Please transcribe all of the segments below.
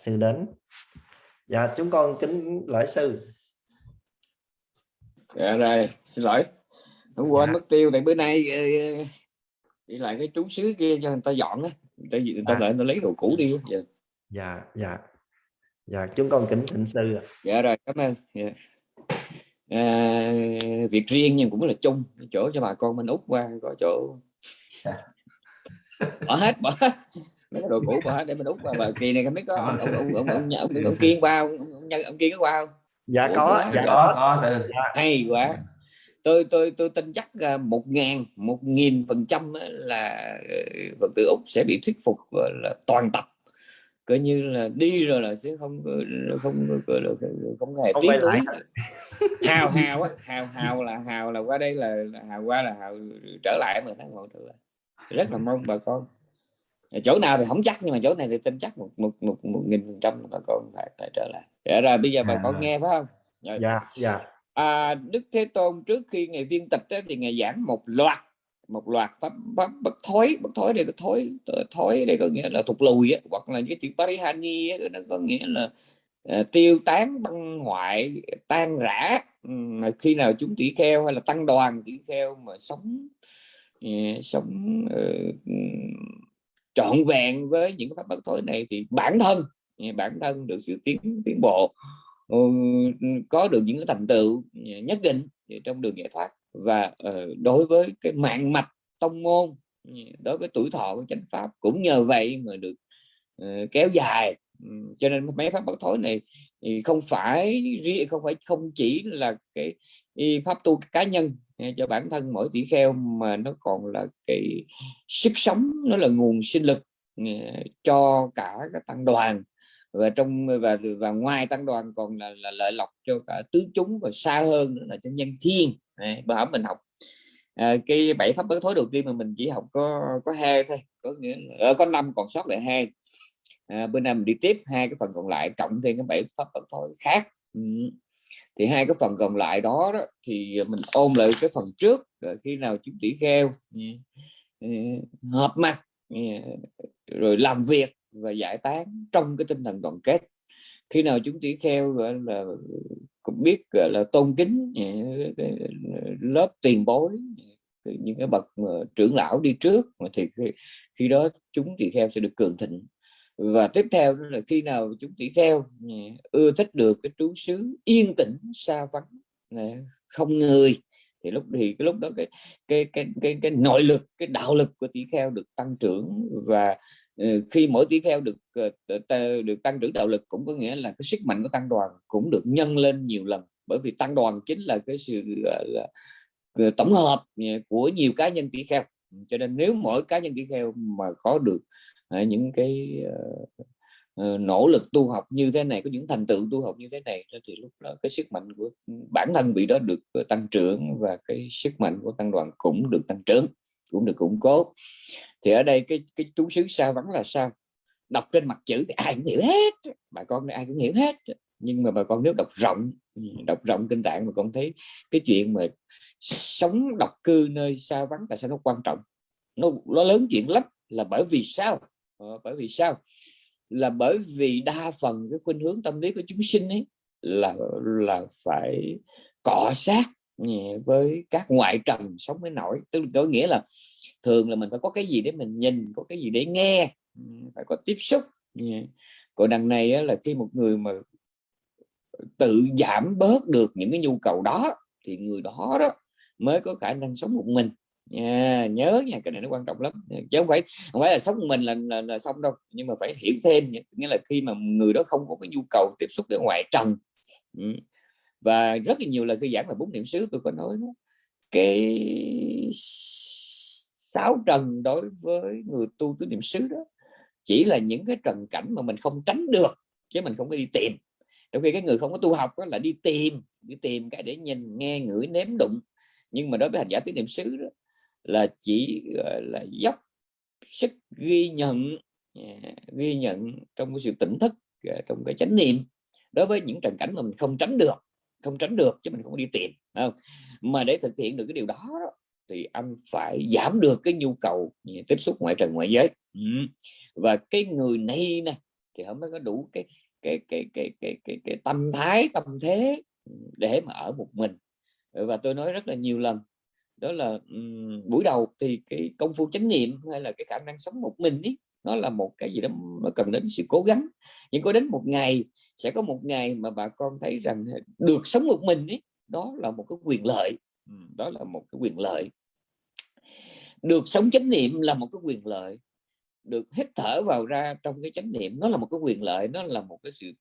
sư đến. Dạ chúng con kính lễ sư. Dạ rồi xin lỗi. Hôm qua dạ. mất tiêu tại bữa nay ờ, đi lại cái trú xứ kia cho người ta dọn á. Tại vì người ta à. lại nó lấy đồ cũ đi dạ. Dạ dạ. Dạ chúng con kính thỉnh sư dạ rồi cảm ơn. Dạ. à, việc riêng nhưng cũng là chung. Chỗ cho bà con mình út qua có chỗ. Dạ. bỏ hết bỏ hết mấy cái đồ cũ bỏ hết để mình út qua bà kỳ này không biết có ông ông ông ông, ông, ông, ông kiên qua ông, ông, ông, ông kiên có qua không? Dạ Ủa, có dạ có, có. Dạ. hay quá. Tôi tôi tôi tin chắc một ngàn một nghìn phần trăm là phật tử úc sẽ bị thuyết phục là toàn tập. Coi như là đi rồi là sẽ không không không, không hề tiến tới hào hào á hào hào là hào là qua đây là, là hào qua là hào trở lại mà tháng một rất là mong bà con chỗ nào thì không chắc nhưng mà chỗ này thì tin chắc một một một một nghìn phần trăm bà con phải, phải trở lại. Dạ rồi bây giờ bà à. con nghe phải không? Dạ dạ, dạ. À, Đức Thế Tôn trước khi ngày viên tịch ấy, thì ngày giảng một loạt một loạt pháp, pháp bất thối bất thối đây có thối thối đây có nghĩa là thụt lùi ấy, hoặc là cái chữ parihani ấy, nó có nghĩa là uh, tiêu tán băng hoại tan rã. Mà khi nào chúng tỷ kheo hay là tăng đoàn tỷ kheo mà sống uh, sống uh, trọn vẹn với những pháp bất thối này thì bản thân bản thân được sự tiến tiến bộ ừ, có được những cái thành tựu ừ, nhất định trong đường giải thoát. Và ờ, đối với cái mạng mạch tông môn ừ, đối với tuổi thọ của chánh pháp cũng nhờ vậy mà được ờ, kéo dài. Cho nên mấy pháp bất thối này thì không phải không phải, không chỉ là cái pháp tu cá nhân cho bản thân mỗi tỷ kheo mà nó còn là cái sức sống nó là nguồn sinh lực ờ, cho cả các tăng đoàn. Và trong và và ngoài tăng đoàn còn là, là lợi lộc cho cả tứ chúng và xa hơn nữa là cho nhân thiên. Bữa hổm mình học à, cái bảy pháp bất thối đầu tiên mà mình chỉ học có có hai thôi có nghĩa là, ờ, có năm còn sót lại hai. À, bữa nay mình đi tiếp hai cái phần còn lại cộng thêm cái bảy pháp bất thối khác. Ừ thì hai cái phần còn lại đó, đó thì mình ôm lại cái phần trước rồi khi nào chúng tỷ kheo ừ, ừ, hợp mặt ừ, rồi làm việc và giải tán trong cái tinh thần đoàn kết. Khi nào chúng tỷ kheo gọi là cũng biết gọi là tôn kính lớp tiền bối những cái bậc trưởng lão đi trước mà thì khi đó chúng tỷ kheo sẽ được cường thịnh và tiếp theo đó là khi nào chúng tỷ kheo ưa thích được cái trú xứ yên tĩnh xa vắng không người thì lúc thì cái lúc đó cái cái cái cái cái nội lực cái đạo lực của tỷ kheo được tăng trưởng. Và ừ, khi mỗi tỷ kheo được ờ, được tăng trưởng đạo lực cũng có nghĩa là cái sức mạnh của tăng đoàn cũng được nhân lên nhiều lần. Bởi vì tăng đoàn chính là cái sự là, là, tổng hợp của nhiều cá nhân tỷ kheo. Cho nên nếu mỗi cá nhân tỷ kheo mà có được những cái ờ, ờ, nỗ lực tu học như thế này, có những thành tựu tu học như thế này thì lúc đó cái sức mạnh của bản thân vị đó được ờ, tăng trưởng và cái sức mạnh của tăng đoàn cũng được tăng trưởng, cũng được củng cố. Thì ở đây cái cái chú xứ sao vắng là sao? Đọc trên mặt chữ thì ai cũng hiểu hết, bà con ai cũng hiểu hết. Nhưng mà bà con nếu đọc rộng đọc rộng kinh tạng mà con thấy cái chuyện mà sống độc cư nơi xa vắng tại sao nó quan trọng? Nó nó lớn chuyện lắm là bởi vì sao? Ờ, bởi vì sao? Là bởi vì đa phần cái khuynh hướng tâm lý của chúng sinh ấy là là phải cọ sát với các ngoại trần sống mới nổi. Tức có nghĩa là thường là mình phải có cái gì để mình nhìn, có cái gì để nghe ừ, phải có tiếp xúc còn đằng này là khi một người mà tự giảm bớt được những cái nhu cầu đó, thì người đó đó mới có khả năng sống một mình nha nhớ nha cái này nó quan trọng lắm. Chứ không phải không phải là sống mình là, là, là xong đâu. Nhưng mà phải hiểu thêm nghĩa là khi mà người đó không có cái nhu cầu tiếp xúc với ngoại trần. Ừ. Và rất là nhiều lần tôi giảng là bốn niệm xứ tôi có nói đó, cái sáu trần đối với người tu tứ niệm xứ đó chỉ là những cái trần cảnh mà mình không tránh được chứ mình không có đi tìm. Trong khi cái người không có tu học đó là đi tìm đi tìm cái để nhìn nghe ngửi nếm đụng. Nhưng mà đối với hành giả tứ niệm xứ đó là chỉ gọi là dốc sức ghi nhận à, ghi nhận trong cái sự tỉnh thức à, trong cái chánh niệm. Đối với những trần cảnh mà mình không tránh được không tránh được chứ mình không đi tìm không? Mà để thực hiện được cái điều đó, thì anh phải giảm được cái nhu cầu à, tiếp xúc ngoại trần ngoại giới. Ừ. Và cái người này nè thì họ mới có đủ cái cái cái cái cái cái, cái tâm thái tâm thế để mà ở một mình. Và tôi nói rất là nhiều lần đó là um, buổi đầu thì cái công phu chánh niệm hay là cái khả năng sống một mình ý nó là một cái gì đó nó cần đến sự cố gắng. Nhưng có đến một ngày sẽ có một ngày mà bà con thấy rằng được sống một mình ý đó là một cái quyền lợi. Đó là một cái quyền lợi. Được sống chánh niệm là một cái quyền lợi. Được hít thở vào ra trong cái chánh niệm nó là một cái quyền lợi nó là một cái sự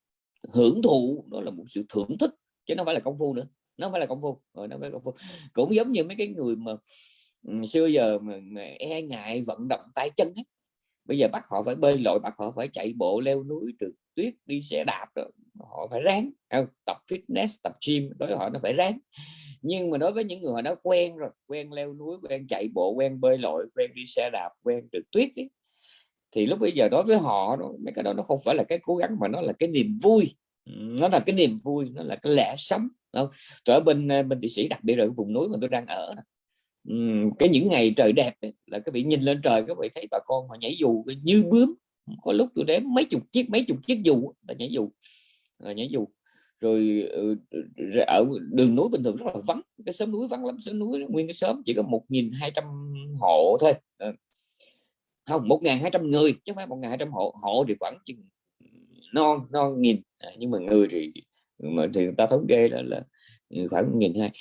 hưởng thụ nó là một sự thưởng thức chứ nó phải là công phu nữa nó không phải là công phu. Rồi nó phải công phu. Cũng giống như mấy cái người mà ừ, xưa giờ mà, mà e ngại vận động tay chân ấy. bây giờ bắt họ phải bơi lội bắt họ phải chạy bộ leo núi trượt tuyết đi xe đạp rồi họ phải ráng. Không? tập fitness tập gym đối với họ nó phải ráng. Nhưng mà đối với những người họ đã quen rồi quen leo núi quen chạy bộ quen bơi lội quen đi xe đạp quen trượt tuyết ấy, thì lúc bây giờ đối với họ mấy cái đó nó không phải là cái cố gắng mà nó là cái niềm vui. Nó là cái niềm vui nó là cái lẽ sống không ở bên ờ, bên thị sĩ đặc biệt là vùng núi mà tôi đang ở uhm, cái những ngày trời đẹp ấy, là các vị nhìn lên trời các vị thấy bà con họ nhảy dù như bướm. Có lúc tôi đếm mấy chục chiếc mấy chục chiếc dù là nhảy dù là nhảy dù. Rồi ừ, ở đường núi bình thường rất là vắng cái sớm núi vắng lắm sớm núi nguyên cái sớm chỉ có 1.200 hộ thôi. Ờ. Không 1.200 người chứ không phải 1.200 hộ hộ thì khoảng chừng non non nghìn. À, nhưng mà người thì mà thì người ta thống kê là là ừ, khoảng nghìn hai.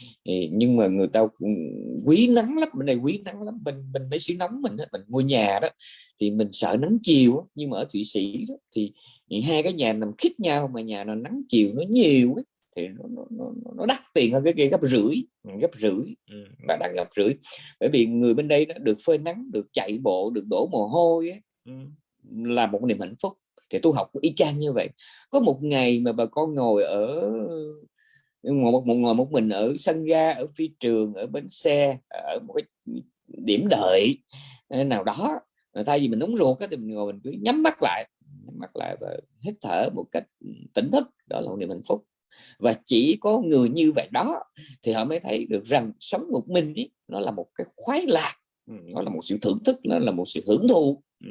Nhưng mà người ta quý nắng lắm bên này quý nắng lắm. Bên bên mấy xứ nóng mình mình mua nhà đó thì mình sợ nắng chiều nhưng mà ở thụy sĩ đó, thì hai cái nhà nằm khít nhau mà nhà nó nắng chiều nó nhiều ấy, thì nó, nó, nó, nó đắt tiền hơn cái kia gấp rưỡi ừ, gấp rưỡi ừ, và đang gấp rưỡi. Bởi vì người bên đây nó được phơi nắng được chạy bộ được đổ mồ hôi ấy, là một niềm hạnh phúc thì tu học y chang như vậy. Có một ngày mà bà con ngồi ở ngồi một, một ngồi một mình ở sân ga ở phi trường ở bến xe ở một cái điểm đợi ờ, nào đó thay vì mình nóng ruột thì mình ngồi mình cứ nhắm mắt lại nhắm mắt lại và hít thở một cách ừ, tỉnh thức. Đó là một niềm hạnh phúc. Và chỉ có người như vậy đó thì họ mới thấy được rằng sống một mình ý, nó là một cái khoái lạc. Ừ, nó là một sự thưởng thức nó là một sự hưởng thụ. Ừ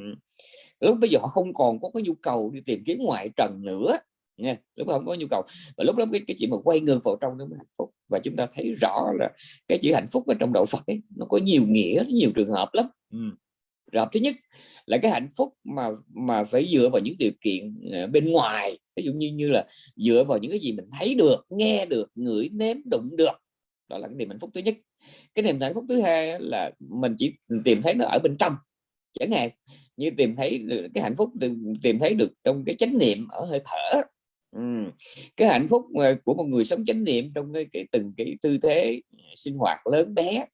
lúc bây giờ họ không còn có cái nhu cầu đi tìm kiếm ngoại trần nữa. Nha lúc không có nhu cầu. Và lúc đó cái, cái chuyện mà quay ngược vào trong nó mới hạnh phúc. Và chúng ta thấy rõ là cái chữ hạnh phúc ở trong đạo Phật ấy nó có nhiều nghĩa nhiều trường hợp lắm. Ừ. rồi thứ nhất là cái hạnh phúc mà mà phải dựa vào những điều kiện ờ, bên ngoài. Ví dụ như như là dựa vào những cái gì mình thấy được nghe được ngửi nếm đụng được. Đó là cái niềm hạnh phúc thứ nhất. Cái niềm hạnh phúc thứ hai là mình chỉ tìm thấy nó ở bên trong chẳng hạn như tìm thấy được cái hạnh phúc tìm, tìm thấy được trong cái chánh niệm ở hơi thở. Ừ. cái hạnh phúc ờ, của một người sống chánh niệm trong cái, cái từng cái tư thế sinh hoạt lớn bé.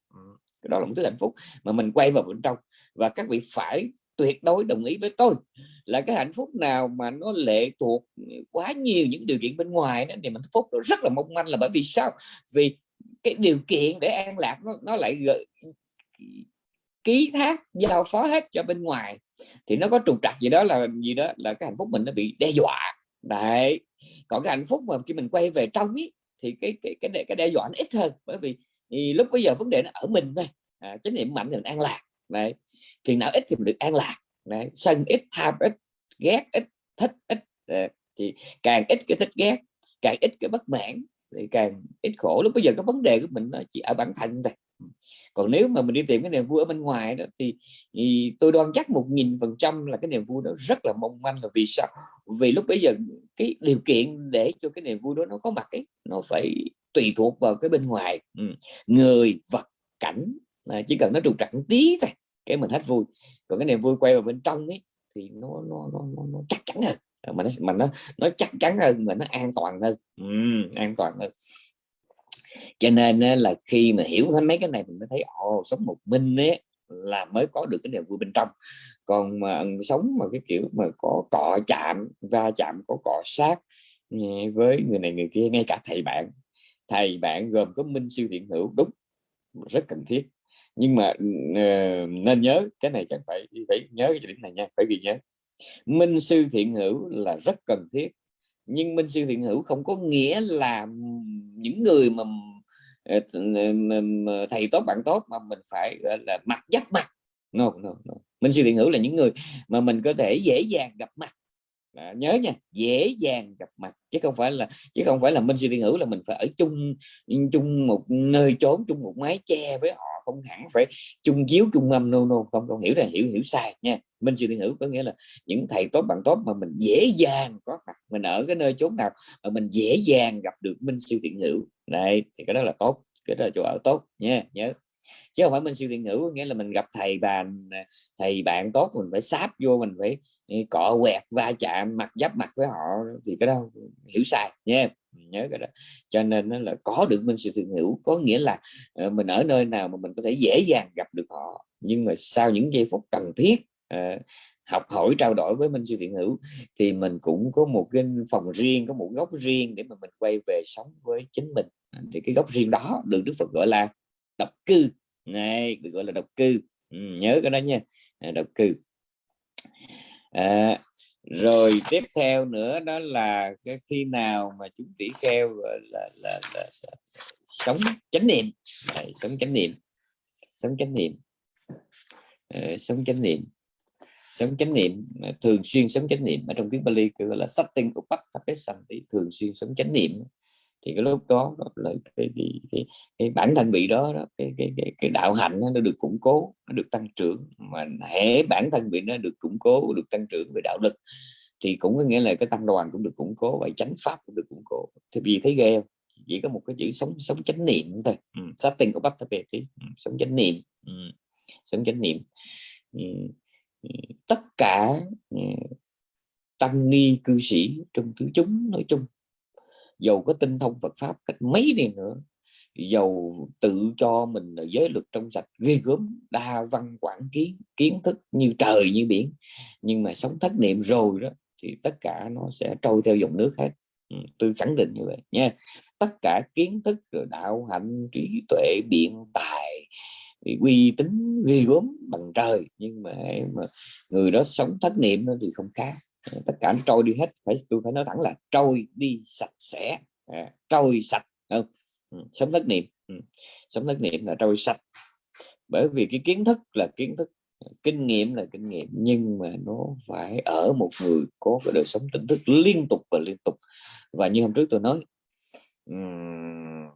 Cái đó là một thứ hạnh phúc mà mình quay vào bên trong. Và các vị phải tuyệt đối đồng ý với tôi là cái hạnh phúc nào mà nó lệ thuộc quá nhiều những điều kiện bên ngoài đó thì mình phúc nó rất là mong manh là bởi vì sao? Vì cái điều kiện để an lạc nó, nó lại gợi ký thác giao phó hết cho bên ngoài thì nó có trục trặc gì đó là gì đó là cái hạnh phúc mình nó bị đe dọa. Đấy. Còn cái hạnh phúc mà khi mình quay về trong ý, thì cái cái cái cái đe dọa nó ít hơn. Bởi vì thì lúc bây giờ vấn đề nó ở mình thôi. À, chánh niệm mạnh thì mình an lạc. Đấy. Phiền não ít thì mình được an lạc. Đấy. Sân ít tham ít ghét ít thích ít. Đấy. thì càng ít cái thích ghét càng ít cái bất mãn thì càng ít khổ. Lúc bây giờ cái vấn đề của mình nó chỉ ở bản thân thôi còn nếu mà mình đi tìm cái niềm vui ở bên ngoài đó thì, thì tôi đoan chắc một nghìn phần trăm là cái niềm vui đó rất là mong manh. Là vì sao? Vì lúc bây giờ cái điều kiện để cho cái niềm vui đó nó có mặt ấy nó phải tùy thuộc vào cái bên ngoài. Ừ. người vật cảnh à, chỉ cần nó trục trặc tí thôi cái mình hết vui. Còn cái niềm vui quay vào bên trong ấy thì nó nó nó, nó, nó chắc chắn hơn. Mà nó mà nó nó chắc chắn hơn mà nó an toàn hơn. Ừ, an toàn hơn cho nên là khi mà hiểu hết mấy cái này mình mới thấy ồ sống một mình ấy là mới có được cái niềm vui bên trong. Còn mà sống mà cái kiểu mà có cọ chạm va chạm có cọ sát ừ, với người này người kia ngay cả thầy bạn thầy bạn gồm có minh siêu thiện hữu đúng rất cần thiết. Nhưng mà uh, nên nhớ cái này chẳng phải phải nhớ cái điểm này nha phải ghi nhớ. Minh sư thiện hữu là rất cần thiết nhưng minh sư thiện hữu không có nghĩa là những người mà Ờ, thầy tốt bạn tốt mà mình phải gọi là mặt giáp mặt no, no, no. mình suy thiện ngữ là những người mà mình có thể dễ dàng gặp mặt đó, nhớ nha dễ dàng gặp mặt chứ không phải là chứ không phải là minh sư điện hữu là mình phải ở chung chung một nơi trốn chung một mái che với họ không hẳn phải chung chiếu chung âm nô nô không không hiểu là hiểu hiểu sai nha. Minh sư điện hữu có nghĩa là những thầy tốt bạn tốt mà mình dễ dàng có mặt mình ở cái nơi chốn nào mà mình dễ dàng gặp được minh sư điện hữu. Này thì cái đó là tốt cái đó là chỗ ở tốt nha nhớ. Chứ không phải minh sư điện hữu nghĩa là mình gặp thầy bạn thầy bạn tốt mình phải sáp vô mình phải cọ quẹt va chạm mặt giáp mặt với họ thì cái đó hiểu sai nha nhớ cái đó. Cho nên nó là có được minh sự thiện hiểu có nghĩa là ờ, mình ở nơi nào mà mình có thể dễ dàng gặp được họ. Nhưng mà sau những giây phút cần thiết uh, học hỏi trao đổi với minh sư thiện hữu thì mình cũng có một cái phòng riêng có một góc riêng để mà mình quay về sống với chính mình. Thì cái góc riêng đó được đức phật gọi là độc cư. Này được gọi là độc cư. Ừ, nhớ cái đó nha. Độc cư à, rồi tiếp theo nữa đó là cái khi nào mà chúng tỷ kheo là, là, là, là, là sống chánh niệm. Đấy, sống chánh niệm. Sống chánh niệm. À, sống chánh niệm. Sống chánh niệm thường xuyên sống chánh niệm. Ở trong tiếng Bali gọi là satting upattapesanti thường xuyên sống chánh niệm thì cái lúc đó là cái, cái, cái, cái bản thân vị đó, đó cái, cái, cái, cái đạo hạnh nó được củng cố nó được tăng trưởng mà hệ bản thân vị nó được củng cố được tăng trưởng về đạo lực thì cũng có nghĩa là cái tăng đoàn cũng được củng cố và chánh pháp cũng được củng cố thì vì thấy ghê không? chỉ có một cái chữ sống sống chánh niệm thôi ừ. sát tình của bắp thì ừ, sống chánh niệm ừ. sống chánh niệm ừ. ừ tất cả ừ, tăng ni cư sĩ trong tứ chúng nói chung dầu có tinh thông Phật pháp cách mấy đi nữa dầu tự cho mình là giới luật trong sạch ghê gớm đa văn quản kiến kiến thức như trời như biển. Nhưng mà sống thất niệm rồi đó thì tất cả nó sẽ trôi theo dòng nước hết. Ừ, tôi khẳng định như vậy nha. Tất cả kiến thức rồi đạo hạnh trí tuệ biện tài uy tín ghê gớm bằng trời nhưng mà, mà người đó sống thất niệm thì không khác. Ờ, tất cả trôi đi hết. Phải tôi phải nói thẳng là trôi đi sạch sẽ. À, trôi sạch. Không? Ừ, sống thất niệm. Ừ, sống thất niệm là trôi sạch. Bởi vì cái kiến thức là kiến thức kinh nghiệm là kinh nghiệm nhưng mà nó phải ở một người có cái đời sống tỉnh thức liên tục và liên tục. Và như hôm trước tôi nói um,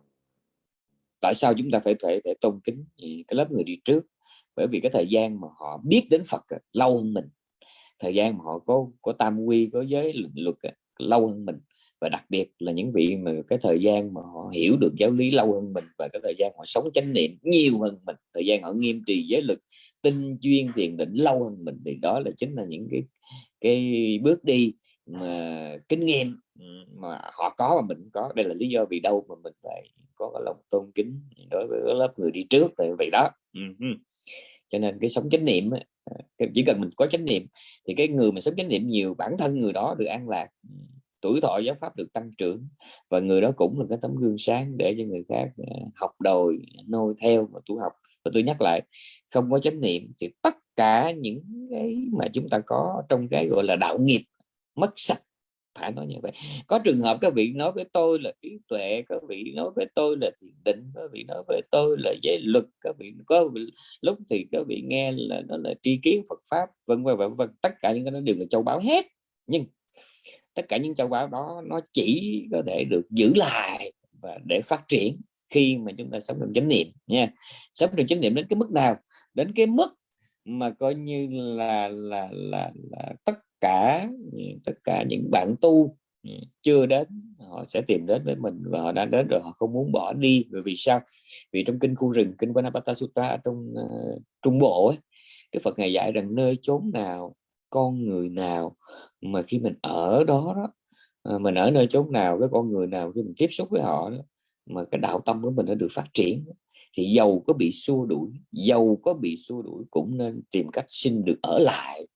tại sao chúng ta phải phải phải tôn kính ừ, cái lớp người đi trước? Bởi vì cái thời gian mà họ biết đến Phật lâu hơn mình thời gian mà họ có có tam quy, có giới luật lâu hơn mình. Và đặc biệt là những vị mà cái thời gian mà họ hiểu được giáo lý lâu hơn mình và cái thời gian họ sống chánh niệm nhiều hơn mình, thời gian họ nghiêm trì giới lực tinh chuyên thiền định lâu hơn mình, thì đó là chính là những cái cái bước đi mà kinh nghiệm mà họ có mà mình có. Đây là lý do vì đâu mà mình phải có cái lòng tôn kính đối với lớp người đi trước tại vậy đó. Cho nên cái sống chánh niệm Ờ, chỉ cần mình có chánh niệm thì cái người mà sống chánh niệm nhiều, bản thân người đó được an lạc ừ, tuổi thọ giáo pháp được tăng trưởng và người đó cũng là cái tấm gương sáng để cho người khác ờ, học đòi nôi theo và tu học. Và tôi nhắc lại, không có chánh niệm thì tất cả những cái mà chúng ta có trong cái, gọi là, đạo nghiệp, mất sạch phải nói như vậy. Có trường hợp các vị nói với tôi là trí tuệ các vị nói với tôi là thiền định các vị nói với tôi là giới luật các vị có lúc thì các vị nghe là nó là tri kiến Phật pháp vân vân vân vân. Tất cả những cái đó đều là châu báu hết. Nhưng tất cả những châu báu đó nó chỉ có thể được giữ lại và để phát triển khi mà chúng ta sống trong chánh niệm nha. Sống trong chánh niệm đến cái mức nào? Đến cái mức mà coi như là là là, là tất cả ừ, tất cả những bạn tu ừ, chưa đến họ sẽ tìm đến với mình và họ đã đến rồi họ không muốn bỏ đi. Bởi vì sao? Vì trong kinh khu rừng kinh Vanapata Sutta trong uh, trung bộ ấy Đức Phật ngày dạy rằng nơi chốn nào con người nào mà khi mình ở đó đó ờ, mình ở nơi chốn nào cái con người nào khi mình tiếp xúc với họ đó, mà cái đạo tâm của mình nó được phát triển. Thì dầu có bị xua đuổi dầu có bị xua đuổi cũng nên tìm cách xin được ở lại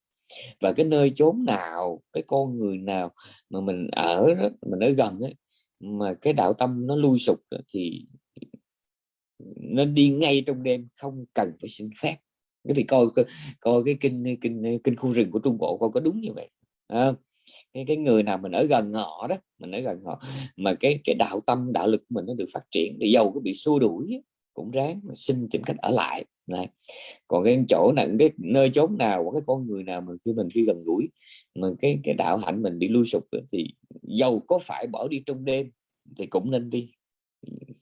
và cái nơi chốn nào cái con người nào mà mình ở đó, mình ở gần ấy, mà cái đạo tâm nó lui sụp thì nên đi ngay trong đêm không cần phải xin phép. Cái vì coi coi cái kinh kinh kinh khu rừng của Trung Bộ coi có đúng như vậy à, cái cái người nào mình ở gần họ đó mình ở gần họ mà cái cái đạo tâm đạo lực của mình nó được phát triển thì dầu có bị xua đuổi cũng ráng mà xin tìm cách ở lại. Đấy. còn cái chỗ nào, cái nơi chốn nào của cái con người nào mà khi mình khi gần gũi, mà cái cái đạo hạnh mình bị lui sụp thì dầu có phải bỏ đi trong đêm thì cũng nên đi.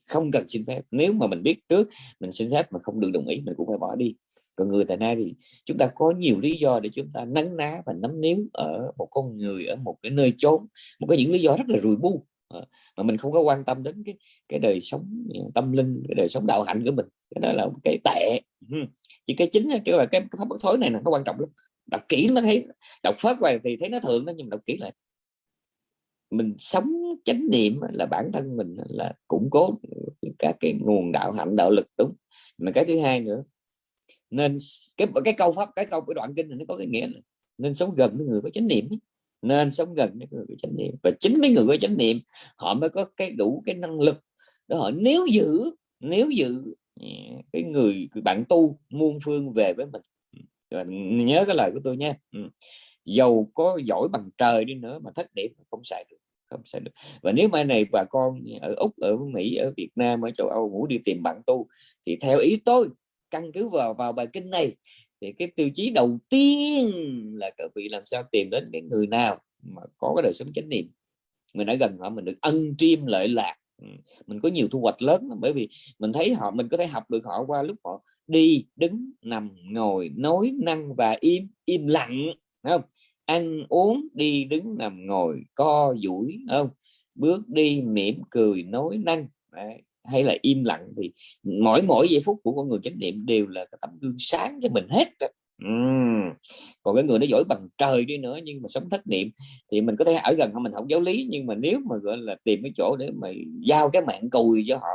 Không cần xin phép. Nếu mà mình biết trước mình xin phép mà không được đồng ý, mình cũng phải bỏ đi. Còn người tại nay thì chúng ta có nhiều lý do để chúng ta nắng ná và nắm níu ở một con người, ở một cái nơi chốn, một cái những lý do rất là rùi bu. Ờ, mà mình không có quan tâm đến cái cái đời sống ờ, tâm linh, cái đời sống đạo hạnh của mình. Cái đó là một cái tệ. Ừ, chỉ cái chính chứ là cái pháp bất thối này là nó quan trọng lắm. Đọc kỹ nó thấy, đọc phát qua thì thấy nó thường đó, nhưng mà đọc kỹ lại. Mình sống chánh niệm là bản thân mình là củng cố các cái nguồn đạo hạnh, đạo lực, đúng. Mà cái thứ hai nữa, nên cái cái câu pháp, cái câu, cái đoạn kinh này nó có cái nghĩa là nên sống gần với người có chánh niệm nên sống gần với người có chánh niệm. Và chính mấy người có chánh niệm, họ mới có cái đủ cái năng lực để họ nếu giữ nếu giữ à, cái người bạn tu muôn phương về với mình. Rồi nhớ cái lời của tôi nha. Ừ. Giàu dầu có giỏi bằng trời đi nữa mà thất niệm không xài được, không xài được. Và nếu mai này bà con ở úc, ở mỹ, ở việt nam, ở châu âu muốn đi tìm bạn tu, thì theo ý tôi, căn cứ vào vào bài kinh này thì cái tiêu chí đầu tiên là các vị làm sao tìm đến cái người nào mà có cái đời sống chánh niệm. Mình ở gần họ mình được ân chiêm lợi lạc. Ừ, mình có nhiều thu hoạch lớn bởi vì mình thấy họ, mình có thể học được họ qua lúc họ đi, đứng, nằm, ngồi, nói, năng và im im lặng không? Ăn, uống, đi, đứng, nằm, ngồi, co, duỗi không? Bước đi, mỉm cười, nói, năng. Đấy hay là im lặng thì mỗi mỗi giây phút của con người chánh niệm đều là cái tấm gương sáng cho mình hết uhm. còn cái người nó giỏi bằng trời đi nữa nhưng mà sống thất niệm thì mình có thể ở gần họ mình không giáo lý nhưng mà nếu mà gọi là tìm cái chỗ để mà giao cái mạng cùi cho họ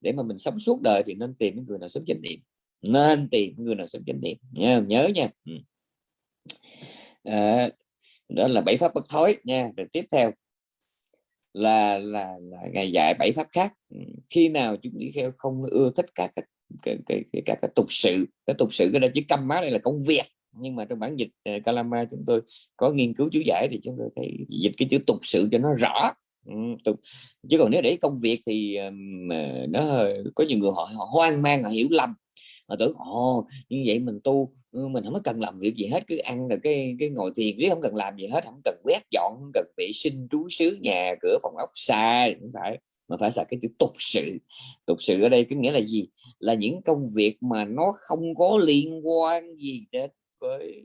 để mà mình sống suốt đời thì nên tìm cái người nào sống chánh niệm nên tìm người nào sống chánh niệm nhớ nhớ nha. À, đó là bảy pháp bất thối nha. Rồi tiếp theo là là, là ngày dạy bảy pháp khác. Ừ, khi nào chúng đi theo không ưa thích các cái cái, cái, cái, các cái tục sự cái tục sự cái đó chỉ câm má đây là công việc. Nhưng mà trong bản dịch ờ, uh, Kalama chúng tôi có nghiên cứu chú giải thì chúng tôi thấy dịch cái chữ tục sự cho nó rõ. Ừ, tục chứ còn nếu để công việc thì um, nó có nhiều người họ, họ hoang mang họ hiểu lầm. Họ tưởng ồ như vậy mình tu Ừ, mình không có cần làm việc gì hết, cứ ăn rồi cái cái ngồi thiền riết không cần làm gì hết không cần quét dọn không cần vệ sinh, trú xứ nhà, cửa phòng ốc xa cũng phải, mà phải là cái chữ tục sự tục sự ở đây có nghĩa là gì? Là những công việc mà nó không có liên quan gì đến với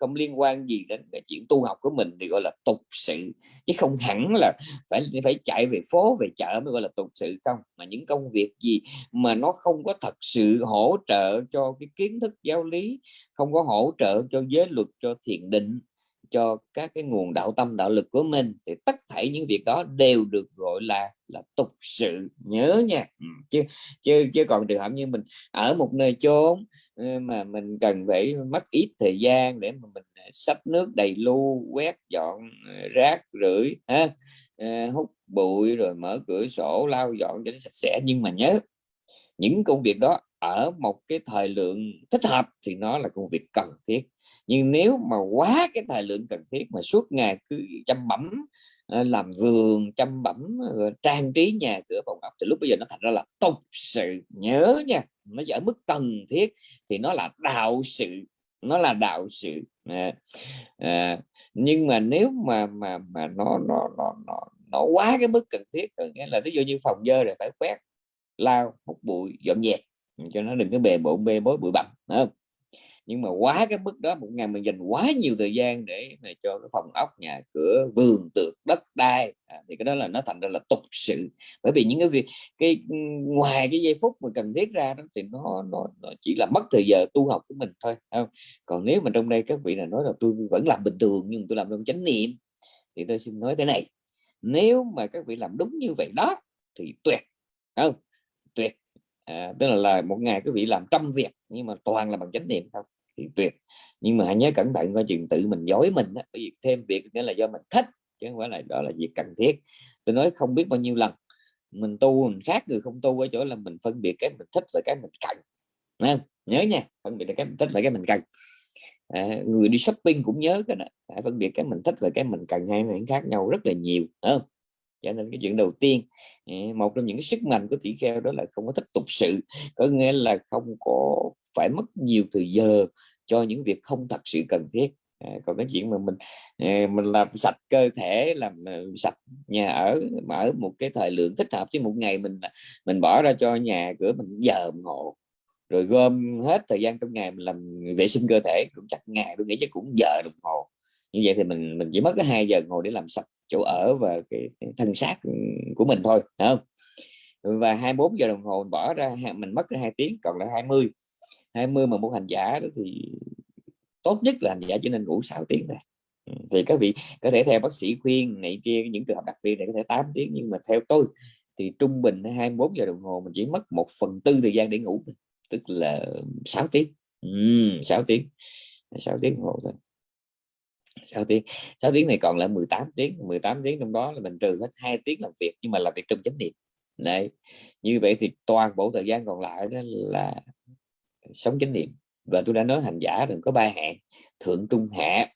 không liên quan gì đến cái chuyện tu học của mình thì gọi là tục sự. Chứ không hẳn là phải phải chạy về phố, về chợ mới gọi là tục sự không. Mà những công việc gì mà nó không có thật sự hỗ trợ cho cái kiến thức giáo lý, không có hỗ trợ cho giới luật, cho thiền định, cho các cái nguồn đạo tâm, đạo lực của mình, thì tất thảy những việc đó đều được gọi là là tục sự. Nhớ nha. Ừ, chứ chứ chứ còn trường hợp như mình ở một nơi chốn mà mình cần phải mất ít thời gian để mà mình à, sắp nước đầy lu, quét dọn à, rác rưởi, ha à, hút bụi, rồi mở cửa sổ, lau dọn cho nó sạch sẽ. Nhưng mà nhớ, những công việc đó ở một cái thời lượng thích hợp thì nó là công việc cần thiết. Nhưng nếu mà quá cái thời lượng cần thiết mà suốt ngày cứ chăm bẩm Ờ, làm vườn chăm bẩm trang trí nhà cửa phòng ốc thì lúc bây giờ nó thành ra là tục sự nhớ nha nó ở mức cần thiết thì nó là đạo sự nó là đạo sự. À, à, nhưng mà nếu mà mà mà nó nó nó nó, nó quá cái mức cần thiết nghĩa là ví dụ như phòng dơ rồi phải quét lao hút bụi dọn dẹp cho nó đừng có bề bộn bê bối bụi bặm không? Nhưng mà quá cái mức đó một ngày mình dành quá nhiều thời gian để mà cho cái phòng ốc nhà cửa vườn tược đất đai à, thì cái đó là nó thành ra là tục sự. Bởi vì những cái việc cái ngoài cái giây phút mà cần thiết ra đó thì nó, nó nó chỉ là mất thời giờ tu học của mình thôi không? Còn nếu mà trong đây các vị là nói là tôi vẫn làm bình thường nhưng tôi làm trong chánh niệm thì tôi xin nói thế này nếu mà các vị làm đúng như vậy đó thì tuyệt không? Tuyệt à, tức là, là một ngày quý vị làm trăm việc nhưng mà toàn là bằng chánh niệm không thì tuyệt nhưng mà hãy nhớ cẩn thận coi chừng tự mình dối mình đó. bởi vì thêm việc nghĩa là do mình thích chứ không phải là đó là việc cần thiết. Tôi nói không biết bao nhiêu lần mình tu mình khác người không tu ở chỗ là mình phân biệt cái mình thích và cái mình cần. Nên, nhớ nha phân biệt là cái mình thích và cái mình cần. À, người đi shopping cũng nhớ cái đó phải phân biệt cái mình thích và cái mình cần hai người khác nhau rất là nhiều không? Cho nên cái chuyện đầu tiên à, một trong những sức mạnh của tỷ kheo đó là không có thích tục sự có nghĩa là không có phải mất nhiều thời giờ cho những việc không thật sự cần thiết. À, còn cái chuyện mà mình à, mình làm sạch cơ thể làm à, sạch nhà ở mà ở một cái thời lượng thích hợp chứ một ngày mình à, mình bỏ ra cho nhà cửa mình giờ ngộ. Rồi gom hết thời gian trong ngày mình làm vệ sinh cơ thể cũng chắc ngày tôi nghĩ chắc cũng giờ đồng hồ. Như vậy thì mình mình chỉ mất cái hai giờ ngồi để làm sạch chỗ ở và cái, cái thân xác của mình thôi không? Và 24 giờ đồng hồ mình bỏ ra mình mất hai tiếng còn là 20 20 mà một hành giả đó thì tốt nhất là hành giả chỉ nên ngủ 6 tiếng này thì các vị có thể theo bác sĩ khuyên này kia những trường hợp đặc biệt này có thể 8 tiếng nhưng mà theo tôi thì trung bình 21 giờ đồng hồ mình chỉ mất một phần tư thời gian để ngủ tức là 6 tiếng. Uhm, 6 tiếng. 6 tiếng đồng hồ thôi. 6 tiếng. 6 tiếng này còn lại 18 tiếng. 18 tiếng trong đó là mình trừ hết hai tiếng làm việc nhưng mà làm việc trong chánh niệm. Đấy. Như vậy thì toàn bộ thời gian còn lại đó là sống chánh niệm. Và tôi đã nói hành giả đừng có ba hạng thượng trung hạ.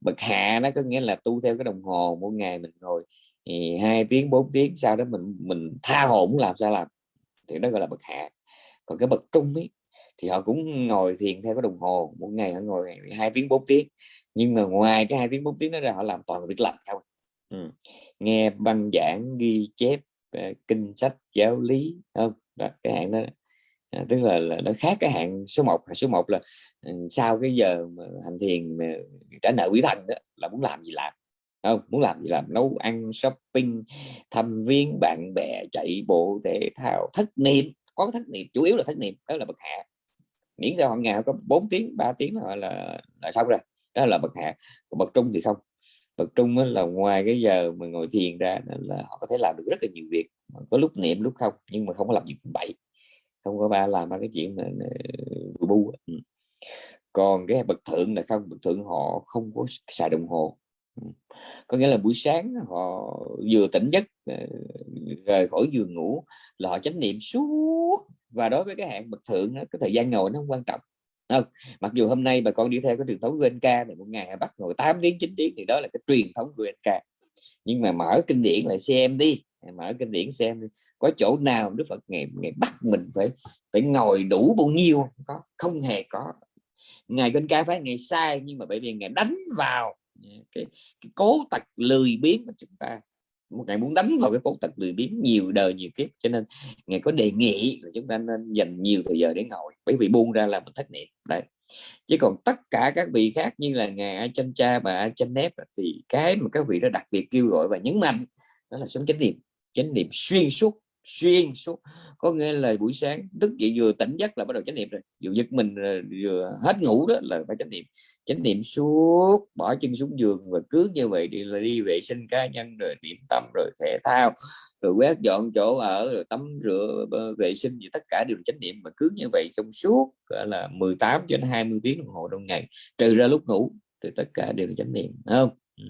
Bậc hạ nó có nghĩa là tu theo cái đồng hồ mỗi ngày mình ngồi hai tiếng 4 tiếng sau đó mình mình tha hồ muốn làm sao làm. Thì đó gọi là bậc hạ. Còn cái bậc trung ấy thì họ cũng ngồi thiền theo cái đồng hồ mỗi ngày họ ngồi hai tiếng 4 tiếng. Nhưng mà ngoài cái hai tiếng 4 tiếng đó ra họ làm toàn việc làm không? Ừ. nghe băng giảng ghi chép ờ, kinh sách giáo lý không? Đó, cái hạng đó à, tức là, là nó khác cái hạng số 1 số 1 là ừ, sau cái giờ mà hành thiền mà trả nợ quý thần đó là muốn làm gì làm không? Muốn làm gì làm? Nấu ăn shopping thăm viếng bạn bè chạy bộ thể thao thất niệm. Có thất niệm chủ yếu là thất niệm đó là bậc hạ. Miễn sao họ ngày có 4 tiếng 3 tiếng là là, là xong rồi đó là bậc hạ. Còn bậc trung thì không. Bậc trung là ngoài cái giờ mà ngồi thiền ra là họ có thể làm được rất là nhiều việc có lúc niệm lúc không nhưng mà không có làm việc bậy không có ba làm ba cái chuyện mà vừa bu ừ. còn cái bậc thượng là không bậc thượng họ không có xài đồng hồ. Ừ. Có nghĩa là buổi sáng họ vừa tỉnh giấc ờ, rời khỏi giường ngủ là họ chánh niệm suốt. Và đối với cái hạng bậc thượng đó, cái thời gian ngồi nó không quan trọng. Không? Mặc dù hôm nay bà con đi theo cái truyền thống GNK thì một ngày bắt ngồi 8 tiếng 9 tiếng thì đó là cái truyền thống của GNK nhưng mà mở kinh điển lại xem đi mở kinh điển xem đi có chỗ nào Đức Phật ngày ngày bắt mình phải phải ngồi đủ bao nhiêu không? Có không hề có. Ngày kinh ca phải ngày sai nhưng mà bởi vì ngày đánh vào à, cái, cái cố tật lười biếng của chúng ta. Một ngày muốn đánh vào cái cố tật lười biếng nhiều đời nhiều kiếp cho nên ngày có đề nghị là chúng ta nên dành nhiều thời giờ để ngồi bởi vì buông ra là mình thất niệm. Đấy. Chứ còn tất cả các vị khác như là ngài Chân Cha và Chân Nép thì cái mà các vị đó đặc biệt kêu gọi và nhấn mạnh đó là sống chánh niệm. Chánh niệm xuyên suốt xuyên suốt. Có nghĩa là buổi sáng thức dậy vừa tỉnh giấc là bắt đầu chánh niệm rồi. Vừa giật mình vừa hết ngủ đó là phải chánh niệm. Chánh niệm suốt, bỏ chân xuống giường và cứ như vậy đi là đi vệ sinh cá nhân rồi niệm tâm rồi thể thao, rồi quét dọn chỗ ở, rồi tắm rửa vệ sinh gì tất cả đều chánh niệm mà cứ như vậy trong suốt là 18 cho đến 20 tiếng đồng hồ trong ngày. Trừ ra lúc ngủ thì tất cả đều là chánh niệm không? Ừ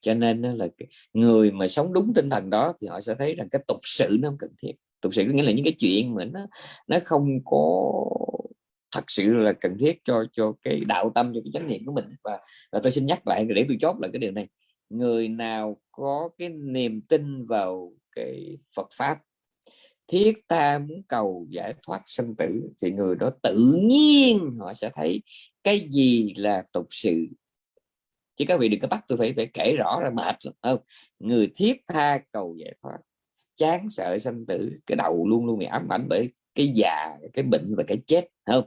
cho nên là người mà sống đúng tinh thần đó thì họ sẽ thấy rằng cái tục sự nó không cần thiết. Tục sự có nghĩa là những cái chuyện mà nó nó không có thật sự là cần thiết cho cho cái đạo tâm cho cái chánh niệm của mình. Và, và tôi xin nhắc lại để tôi chốt lại cái điều này. Người nào có cái niềm tin vào cái Phật pháp thiết tha muốn cầu giải thoát sanh tử thì người đó tự nhiên họ sẽ thấy cái gì là tục sự chứ các vị đừng có bắt tôi phải phải kể rõ ra mệt lắm. Không người thiết tha cầu giải thoát chán sợ sanh tử cái đầu luôn luôn bị ám ảnh bởi cái già cái bệnh và cái chết không?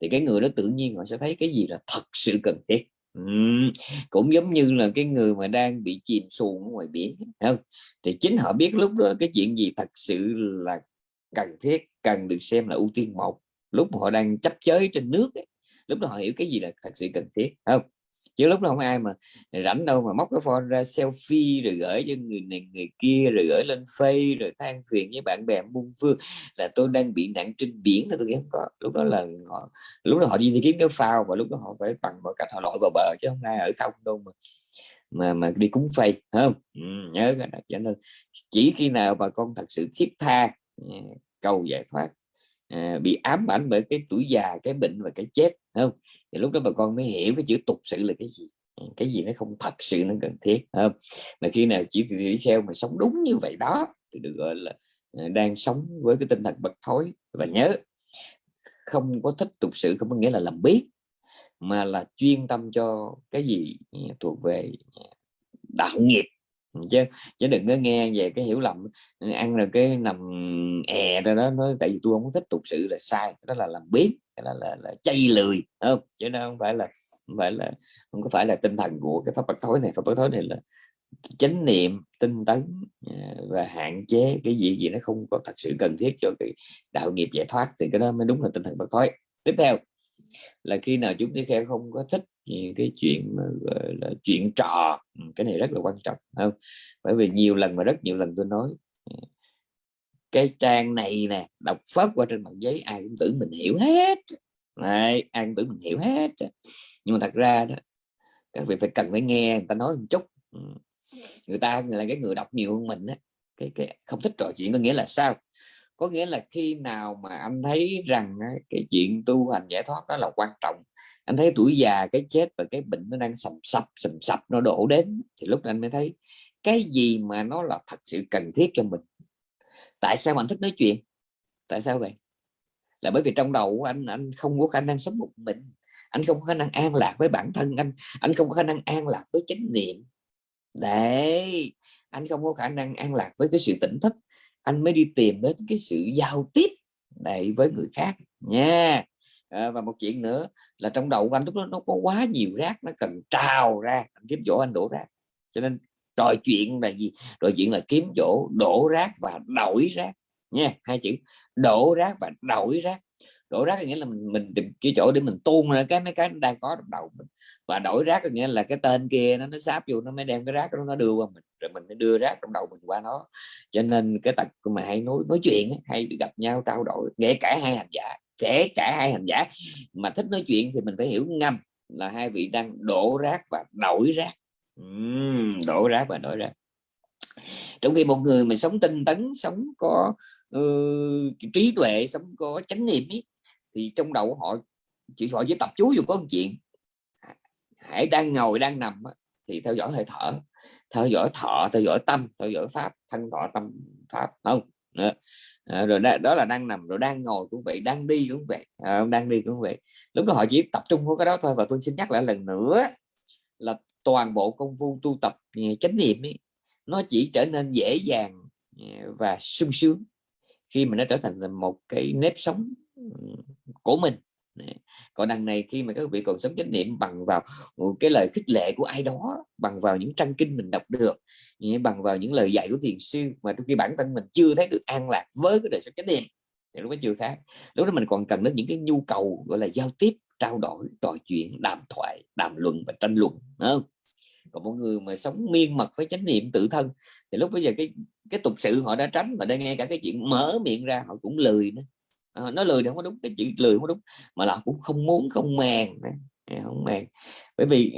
Thì cái người đó tự nhiên họ sẽ thấy cái gì là thật sự cần thiết. Uhm, cũng giống như là cái người mà đang bị chìm xuồng ngoài biển không? Thì chính họ biết lúc đó cái chuyện gì thật sự là cần thiết cần được xem là ưu tiên một. Lúc họ đang chấp chới trên nước ấy, lúc đó họ hiểu cái gì là thật sự cần thiết không? Chứ lúc đó không ai mà rảnh đâu mà móc cái phone ra selfie rồi gửi cho người này người kia rồi gửi lên face rồi than phiền với bạn bè muôn phương. Là tôi đang bị nạn trên biển là tôi không có. Lúc đó là họ lúc đó họ đi, kiếm cái phao và lúc đó họ phải bằng mọi cách họ lội vào bờ chứ không ai ở không đâu mà mà mà đi cúng phây không? Ừ, nhớ cái đó. Cho nên chỉ khi nào bà con thật sự thiết tha ừ, cầu giải thoát à, bị ám ảnh bởi cái tuổi già cái bệnh và cái chết không? Thì lúc đó bà con mới hiểu cái chữ tục sự là cái gì. Ừ, cái gì nó không thật sự nó cần thiết không? Mà khi nào chỉ đi theo mà sống đúng như vậy đó thì được gọi là à, đang sống với cái tinh thần bậc thối. Và nhớ không có thích tục sự không có nghĩa là làm biết mà là chuyên tâm cho cái gì à, thuộc về à, đạo nghiệp chứ chứ đừng có nghe về cái hiểu lầm. Ăn rồi cái nằm è ra đó nói tại vì tôi không thích tục sự là sai đó là làm biết là, là, là chay lười không? Chứ nó không phải là không phải là không có phải là tinh thần của cái pháp bất thối này. Pháp bất thối này là chánh niệm tinh tấn ờ, và hạn chế cái gì gì nó không có thật sự cần thiết cho cái đạo nghiệp giải thoát thì cái đó mới đúng là tinh thần bất thối tiếp theo là khi nào chúng ta không có thích những cái chuyện mà gọi là chuyện trò. Ừ, cái này rất là quan trọng không? Bởi vì nhiều lần mà rất nhiều lần tôi nói ừ, cái trang này nè đọc phớt qua trên mặt giấy ai cũng tưởng mình hiểu hết. Này ai cũng tưởng mình hiểu hết. Nhưng mà thật ra đó các vị phải cần phải nghe người ta nói một chút. Ừ. Người ta là cái người đọc nhiều hơn mình á. Cái, cái không thích trò chuyện có nghĩa là sao? Có nghĩa là khi nào mà anh thấy rằng cái chuyện tu hành giải thoát đó là quan trọng, anh thấy tuổi già, cái chết và cái bệnh nó đang sầm sập sầm sập, nó đổ đến, thì lúc này anh mới thấy cái gì mà nó là thật sự cần thiết cho mình. Tại sao anh thích nói chuyện? Tại sao vậy? Là bởi vì trong đầu của anh anh không có khả năng sống một mình, anh không có khả năng an lạc với bản thân anh anh không có khả năng an lạc với chánh niệm. Để anh không có khả năng an lạc với cái sự tỉnh thức anh mới đi tìm đến cái sự giao tiếp này với người khác nha. À, và một chuyện nữa là trong đầu của anh lúc đó nó có quá nhiều rác nó cần trào ra anh kiếm chỗ anh đổ rác. Cho nên trò chuyện là gì? Trò chuyện là kiếm chỗ đổ rác và đổi rác nha hai chữ. Đổ rác và đổi rác đổi rác có nghĩa là mình mình tìm cái chỗ để mình tuôn ra cái mấy cái đang có trong đầu mình. Và đổi rác có nghĩa là cái tên kia nó nó sáp vô nó mới đem cái rác đó nó đưa qua mình. Rồi mình mới đưa rác trong đầu mình qua nó. Cho nên cái tật mà hay nói nói chuyện hay gặp nhau trao đổi kể cả hai hành giả kể cả hai hành giả. Mà thích nói chuyện thì mình phải hiểu ngầm là hai vị đang đổ rác và đổi rác. Uhm, đổ rác và đổi rác. Trong khi một người mà sống tinh tấn sống có uh, trí tuệ sống có chánh niệm ý, thì trong đầu họ chỉ họ chỉ tập chú dù có một chuyện. Hãy đang ngồi đang nằm thì theo dõi hơi thở. Theo dõi thọ theo dõi tâm theo dõi pháp thân thọ tâm pháp không? À, rồi đó, đó là đang nằm rồi đang ngồi cũng vậy đang đi cũng vậy. À, đang đi cũng vậy. Lúc đó họ chỉ tập trung vào cái đó thôi và tôi xin nhắc lại lần nữa là toàn bộ công phu tu tập ừ, chánh niệm ấy, nó chỉ trở nên dễ dàng ừ, và sung sướng khi mà nó trở thành một cái nếp sống của mình. Còn đằng này khi mà các vị còn sống chánh niệm bằng vào ừ, cái lời khích lệ của ai đó, bằng vào những trang kinh mình đọc được bằng vào những lời dạy của thiền sư mà trong khi bản thân mình chưa thấy được an lạc với cái đời sống chánh niệm, thì lúc đó chưa khác. Lúc đó mình còn cần đến những cái nhu cầu, gọi là, giao tiếp, trao đổi, trò chuyện, đàm thoại, đàm luận và tranh luận không? còn một người mà sống miên mật với chánh niệm tự thân, thì lúc bây giờ cái cái tục sự họ đã tránh và đang nghe cả cái chuyện mở miệng ra họ cũng lười nữa. Ờ, à, nó lười thì không có đúng cái chữ lười không có đúng mà là cũng không muốn không màng à, không màng. Bởi vì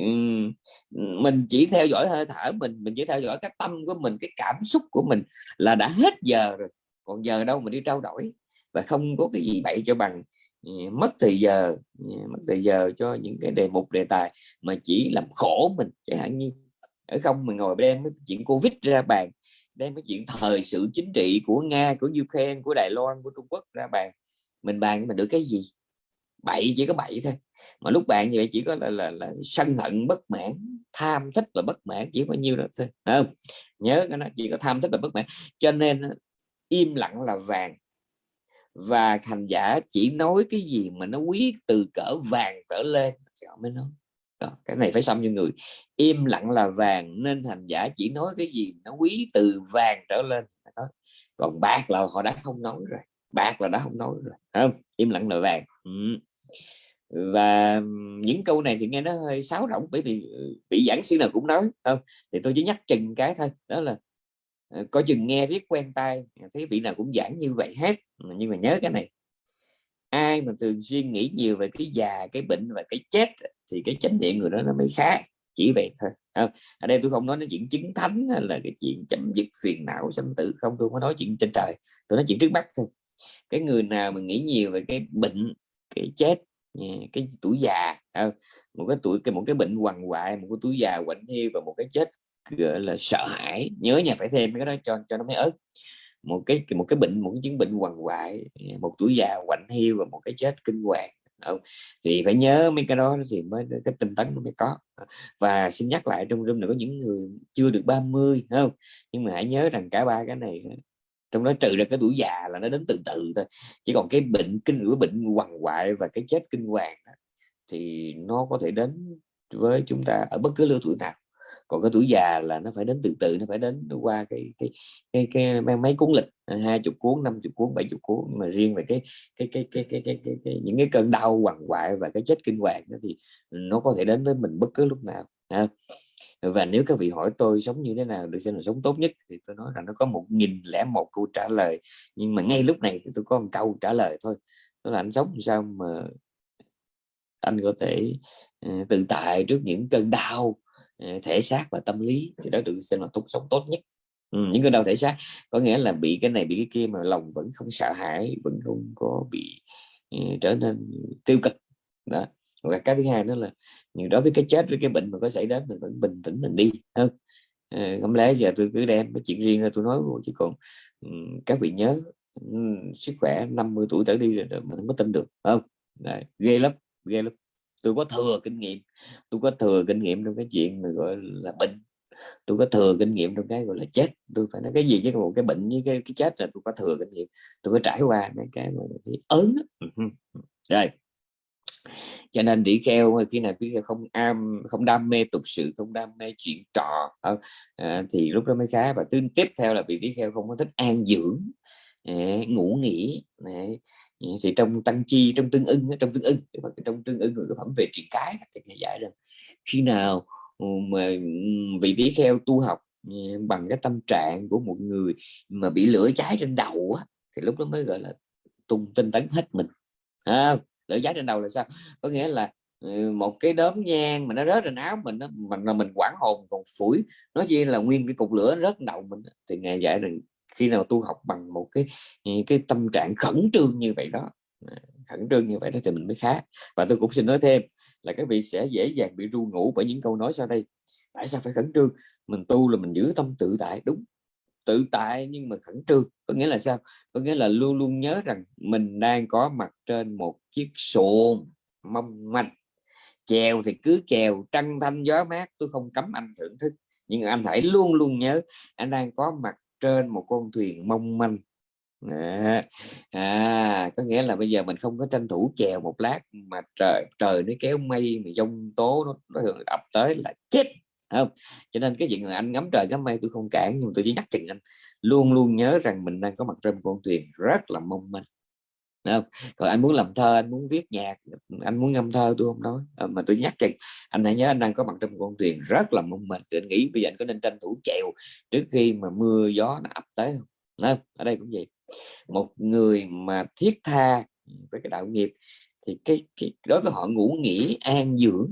mình chỉ theo dõi hơi thở mình mình chỉ theo dõi cái tâm của mình cái cảm xúc của mình là đã hết giờ rồi còn giờ đâu mà đi trao đổi và không có cái gì bậy cho bằng à, mất thời giờ à, mất thời giờ cho những cái đề mục đề tài mà chỉ làm khổ mình chẳng hạn như ở không? Mình ngồi đem cái chuyện covid ra bàn đem cái chuyện thời sự chính trị của nga của ukraine của đài loan của trung quốc ra bàn mình bàn mình được cái gì? Bậy chỉ có bậy thôi. Mà lúc bạn như vậy chỉ có là, là, là sân hận bất mãn tham thích và bất mãn chỉ bao nhiêu đó thôi không? Nhớ cái nó chỉ có tham thích và bất mãn. Cho nên im lặng là vàng. Và thành giả chỉ nói cái gì mà nó quý từ cỡ vàng trở lên họ mới nói. Đó, cái này phải xong cho người. Im lặng là vàng nên thành giả chỉ nói cái gì nó quý từ vàng trở lên đó. còn bạc là họ đã không nói rồi bạc là đã không nói rồi không? Im lặng là vàng. Ừ. và những câu này thì nghe nó hơi sáo rỗng bởi vì ừ, vị giảng sư nào cũng nói không? Thì tôi chỉ nhắc chừng cái thôi, đó là ờ, có chừng nghe riết quen tai, thấy vị nào cũng giảng như vậy hết. Ừ, nhưng mà nhớ cái này, ai mà thường xuyên nghĩ nhiều về cái già, cái bệnh và cái chết thì cái chánh niệm người đó nó mới khác, chỉ vậy thôi không? ở đây tôi không nói đến chuyện chứng thánh hay là cái chuyện chấm dứt phiền não sanh tử, không, tôi có nói chuyện trên trời, tôi nói chuyện trước mắt thôi cái người nào mà nghĩ nhiều về cái bệnh, cái chết à, cái tuổi già à, một cái tuổi, cái, một cái bệnh quằn hoại, một cái tuổi già quạnh hiu và một cái chết, gọi là, sợ hãi, nhớ nhà phải thêm cái đó cho cho nó mới ớt. Một cái một cái bệnh, một cái chứng bệnh quằn quại à, một tuổi già quạnh hiu và một cái chết kinh hoàng không? thì phải nhớ mấy cái đó thì mới, cái tinh tấn mới có. Và xin nhắc lại trong room này có những người chưa được 30 không? Nhưng mà hãy nhớ rằng cả ba cái này trong đó trừ ra cái tuổi già là nó đến từ từ thôi. Chỉ còn cái bệnh kinh cái bệnh quằn quại và cái chết kinh hoàng thì nó có thể đến với chúng ta ở bất cứ lứa tuổi nào. Còn cái tuổi già là nó phải đến từ từ nó phải đến qua cái cái cái, cái, cái mấy cuốn lịch hai chục cuốn năm chục cuốn bảy chục cuốn mà riêng về cái cái cái cái cái, cái, cái, cái những cái cơn đau quằn quại và cái chết kinh hoàng đó thì nó có thể đến với mình bất cứ lúc nào ha và nếu các vị hỏi tôi sống như thế nào được xem là sống tốt nhất thì tôi nói rằng nó có một nghìn lẻ một câu trả lời. Nhưng mà ngay lúc này thì tôi có một câu trả lời thôi. Đó là anh sống sao mà anh có thể uh, tự tại trước những cơn đau uh, thể xác và tâm lý thì đó được xem là tốt sống tốt nhất. Ừ, những cơn đau thể xác. Có nghĩa là bị cái này bị cái kia mà lòng vẫn không sợ hãi vẫn không có bị uh, trở nên tiêu cực. Đó và cái thứ hai đó là đối với cái chết với cái bệnh mà có xảy đến mình vẫn bình tĩnh mình đi hơn à, ờ, không lẽ giờ tôi cứ đem cái chuyện riêng ra tôi nói chứ còn các vị nhớ sức khỏe 50 tuổi trở đi rồi, rồi mình không có tin được không? Đấy, ghê lắm ghê lắm. Tôi có thừa kinh nghiệm tôi có thừa kinh nghiệm trong cái chuyện mà gọi là bệnh. Tôi có thừa kinh nghiệm trong cái gọi là chết. Tôi phải nói cái gì chứ một cái bệnh với cái, cái chết là tôi có thừa kinh nghiệm. Tôi có trải qua mấy cái mà cái ớn rồi cho nên tỷ kheo khi nào tỷ kheo không am không đam mê tục sự không đam mê chuyện trò à, thì lúc đó mới khá. Và thứ tiếp theo là vị tỷ kheo không có thích an dưỡng à, ngủ nghỉ thì trong tăng chi trong tương ưng trong tương ưng trong tương ưng người phẩm về truyền cái thì nghe giải rằng khi nào ừ, mà ừ, vị tỷ kheo tu học ừ, bằng cái tâm trạng của một người mà bị lửa cháy trên đầu á, thì lúc đó mới gọi là tung tinh tấn hết mình. À, lửa cháy trên đầu là sao? Có nghĩa là ừ, một cái đốm nhang mà nó rớt trên áo mình đó, mình là mình quản hồn còn phủi. Nó chỉ là nguyên cái cục lửa nó rớt đầu mình thì nghe dạy rằng khi nào tu học bằng một cái ừ, cái tâm trạng khẩn trương như vậy đó à, khẩn trương như vậy đó thì mình mới khá. Và tôi cũng xin nói thêm là các vị sẽ dễ dàng bị ru ngủ bởi những câu nói sau đây. Tại sao phải khẩn trương? Mình tu là mình giữ tâm tự tại đúng tự tại nhưng mà khẩn trương. Có nghĩa là sao? Có nghĩa là luôn luôn nhớ rằng mình đang có mặt trên một chiếc xuồng mong manh. Chèo thì cứ chèo trăng thanh gió mát tôi không cấm anh thưởng thức. Nhưng anh hãy luôn luôn nhớ anh đang có mặt trên một con thuyền mong manh. À, à có nghĩa là bây giờ mình không có tranh thủ chèo một lát mà trời trời nó kéo mây mà giông tố nó, nó ập tới là chết không? Cho nên cái chuyện là anh ngắm trời ngắm mây tôi không cản nhưng tôi chỉ nhắc chừng anh luôn luôn nhớ rằng mình đang có mặt trên con thuyền rất là mong manh. Không? còn anh muốn làm thơ anh muốn viết nhạc anh muốn ngâm thơ tôi không nói. À, mà tôi nhắc chừng anh hãy nhớ anh đang có mặt trên con thuyền rất là mong manh. Tôi nghĩ bây giờ anh có nên tranh thủ chèo trước khi mà mưa gió nó ập tới không? Không? ở đây cũng vậy. Một người mà thiết tha với cái đạo nghiệp thì cái, cái đối với họ ngủ nghỉ an dưỡng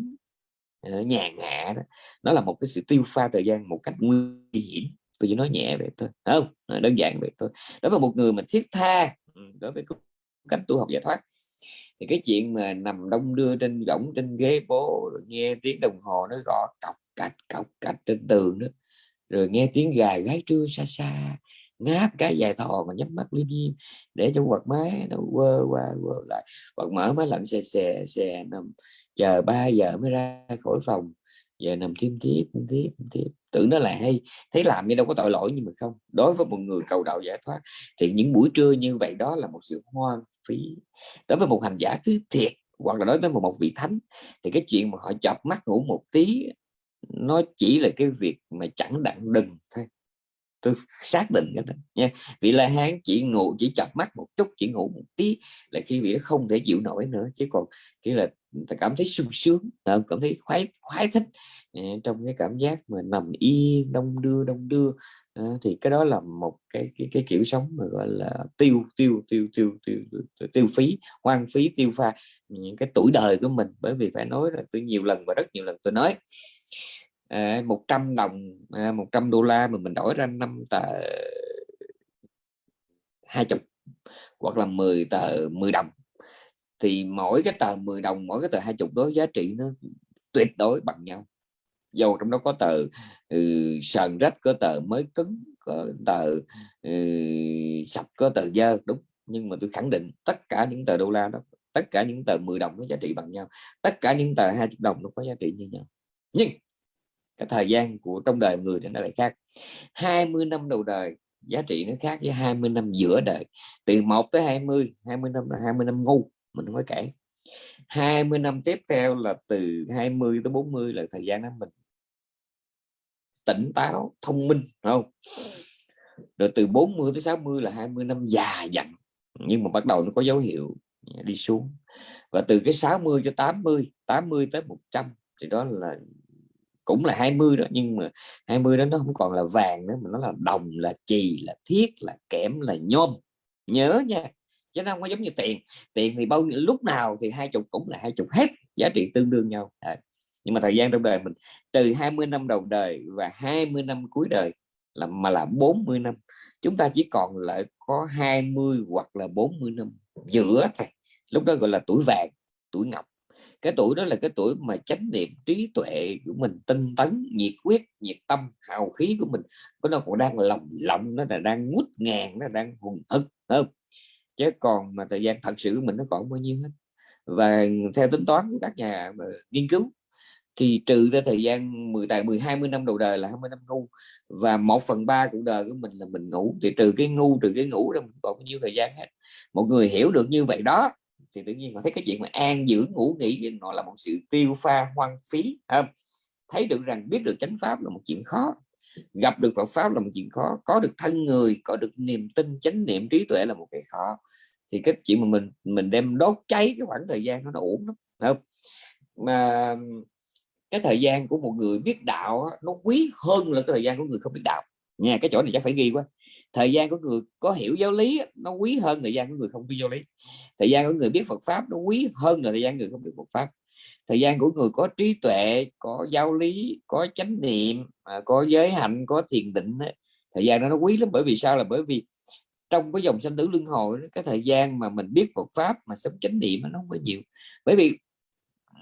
nhàn hạ đó. Nó là một cái sự tiêu pha thời gian một cách nguy hiểm. Tôi chỉ nói nhẹ vậy thôi không? Đơn giản vậy thôi. Đối với một người mà thiết tha ừ, đối với cách tu học giải thoát, thì cái chuyện mà nằm đông đưa trên võng trên ghế bố, rồi nghe tiếng đồng hồ nó gõ cọc cạch cọc cạch trên tường đó, rồi nghe tiếng gà gái trưa xa xa, ngáp cái dài thò mà nhắm mắt liêm diêm, để cho quạt máy nó quơ qua quơ lại. Quạt mở máy lạnh xè xè xè nằm chờ 3 giờ mới ra khỏi phòng giờ nằm thêm tiếp tiếp tiếp. Tưởng nó là hay. Thấy làm như đâu có tội lỗi nhưng mà không. Đối với một người cầu đạo giải thoát thì những buổi trưa như vậy đó là một sự hoang phí. Đối với một hành giả thứ thiệt hoặc là đối với một, một vị thánh thì cái chuyện mà họ chập mắt ngủ một tí nó chỉ là cái việc mà chẳng đặng đừng thôi. Tôi xác định cái đó nha. Vị la hán chỉ ngủ chỉ chập mắt một chút chỉ ngủ một tí là khi vị không thể chịu nổi nữa. Chứ còn kia là ta cảm thấy sung sướng cảm thấy khoái khoái thích à, trong cái cảm giác mà nằm yên đông đưa đông đưa. À, thì cái đó là một cái cái, cái kiểu sống mà gọi là tiêu tiêu tiêu tiêu tiêu tiêu, tiêu phí hoang phí tiêu pha những cái tuổi đời của mình. Bởi vì phải nói là tôi nhiều lần và rất nhiều lần tôi nói à, 100 đồng 100 đô la mà mình đổi ra năm tờ hai chục hoặc là 10 tờ 10 đồng thì mỗi cái tờ 10 đồng mỗi cái tờ hai chục đó giá trị nó tuyệt đối bằng nhau. Dầu trong đó có tờ ừ, sờn rách có tờ mới cứng có tờ ừ, sạch có tờ dơ đúng. Nhưng mà tôi khẳng định tất cả những tờ đô la đó tất cả những tờ 10 đồng nó giá trị bằng nhau. Tất cả những tờ 20 đồng nó có giá trị như nhau. Nhưng cái thời gian của trong đời người thì nó lại khác. 20 năm đầu đời giá trị nó khác với 20 năm giữa đời. Từ 1 tới 20 20 năm là 20 năm ngu mình không có cản 20 năm tiếp theo là từ 20 tới 40 là thời gian đó mình tỉnh táo, thông minh không? Rồi từ 40 tới 60 là 20 năm già dặn, nhưng mà bắt đầu nó có dấu hiệu đi xuống. Và từ cái 60 cho 80 80 tới 100 thì đó là, cũng là 20 đó, nhưng mà 20 đó nó không còn là vàng nữa, mà nó là đồng, là chì, là thiết, là kẽm, là nhôm. Nhớ nha chứ nó không có giống như tiền. Tiền thì bao nhiêu, lúc nào thì hai chục cũng là hai chục hết, giá trị tương đương nhau. À. nhưng mà thời gian trong đời mình, từ 20 năm đầu đời và 20 năm cuối đời là, mà là 40 năm, chúng ta chỉ còn lại có 20 hoặc là 40 năm giữa thôi. Lúc đó gọi là tuổi vàng, tuổi ngọc. Cái tuổi đó là cái tuổi mà chánh niệm trí tuệ của mình, tinh tấn, nhiệt quyết nhiệt tâm, hào khí của mình. Có nó còn đang lồng lộng, nó là đang ngút ngàn, nó đang hùng hực không? Chứ còn mà thời gian thật sự của mình nó còn bao nhiêu hết. Và theo tính toán của các nhà nghiên cứu, thì trừ ra thời gian 10 tại 10 20 năm đầu đời là 20 năm ngu, và một phần ba cuộc đời của mình là mình ngủ, thì trừ cái ngu, trừ cái ngủ ra mình còn bao nhiêu thời gian hết. Một người hiểu được như vậy đó, thì tự nhiên họ thấy cái chuyện mà an dưỡng, ngủ, nghỉ nó là một sự tiêu pha hoang phí không? thấy được rằng biết được chánh pháp là một chuyện khó gặp được Phật pháp là một chuyện khó. Có được thân người, có được niềm tin, chánh niệm, trí tuệ là một cái khó. Thì cái chuyện mà mình mình đem đốt cháy cái khoảng thời gian nó nó uổng lắm không? Mà cái thời gian của một người biết đạo nó quý hơn là cái thời gian của người không biết đạo. Nha, cái chỗ này chắc phải ghi quá. Thời gian của người có hiểu giáo lý nó quý hơn thời gian của người không biết giáo lý. Thời gian của người biết Phật pháp nó quý hơn là thời gian người không biết Phật pháp thời gian của người có trí tuệ có giáo lý có chánh niệm à, có giới hạnh có thiền định thời gian đó nó quý lắm. Bởi vì sao? Là bởi vì trong cái dòng sanh tử luân hồi cái thời gian mà mình biết Phật pháp mà sống chánh niệm nó không có nhiều. Bởi vì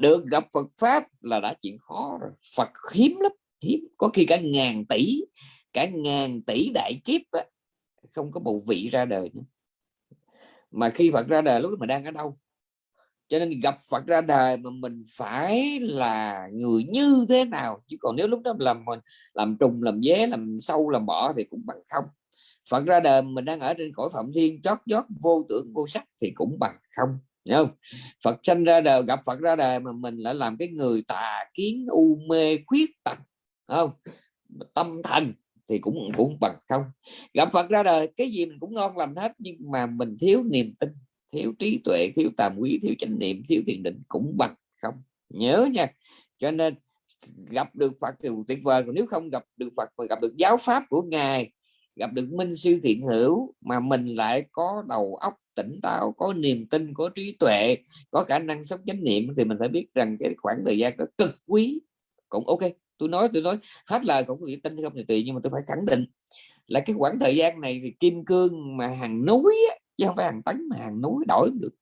được gặp Phật pháp là đã chuyện khó rồi. Phật hiếm lắm hiếm. Có khi cả ngàn tỷ cả ngàn tỷ đại kiếp á, không có một vị ra đời nữa. Mà khi Phật ra đời lúc mà đang ở đâu? Cho nên gặp Phật ra đời mà mình phải là người như thế nào? Chứ còn nếu lúc đó làm mình làm trùng, làm dế, làm sâu, làm bỏ thì cũng bằng không. Phật ra đời mình đang ở trên cõi phạm thiên, chót chót vô tưởng, vô sắc thì cũng bằng không, Hiểu không? Phật sanh ra đời, gặp Phật ra đời mà mình lại làm cái người tà kiến, u mê, khuyết tật không? Tâm thành thì cũng cũng bằng không. Gặp Phật ra đời, cái gì mình cũng ngon lành hết nhưng mà mình thiếu niềm tin thiếu trí tuệ thiếu tàm quý thiếu chánh niệm thiếu thiền định cũng bằng không. Nhớ nha. Cho nên gặp được Phật thì tuyệt vời. Còn nếu không gặp được Phật mà gặp được giáo pháp của ngài gặp được minh sư thiện hữu mà mình lại có đầu óc tỉnh táo có niềm tin có trí tuệ có khả năng sống chánh niệm thì mình phải biết rằng cái khoảng thời gian đó cực quý. Cũng ok. Tôi nói tôi nói hết lời cũng có tin không thì tùy nhưng mà tôi phải khẳng định là cái khoảng thời gian này thì kim cương mà hàng núi á, chứ không phải hàng tấn mà hàng núi, đổi được.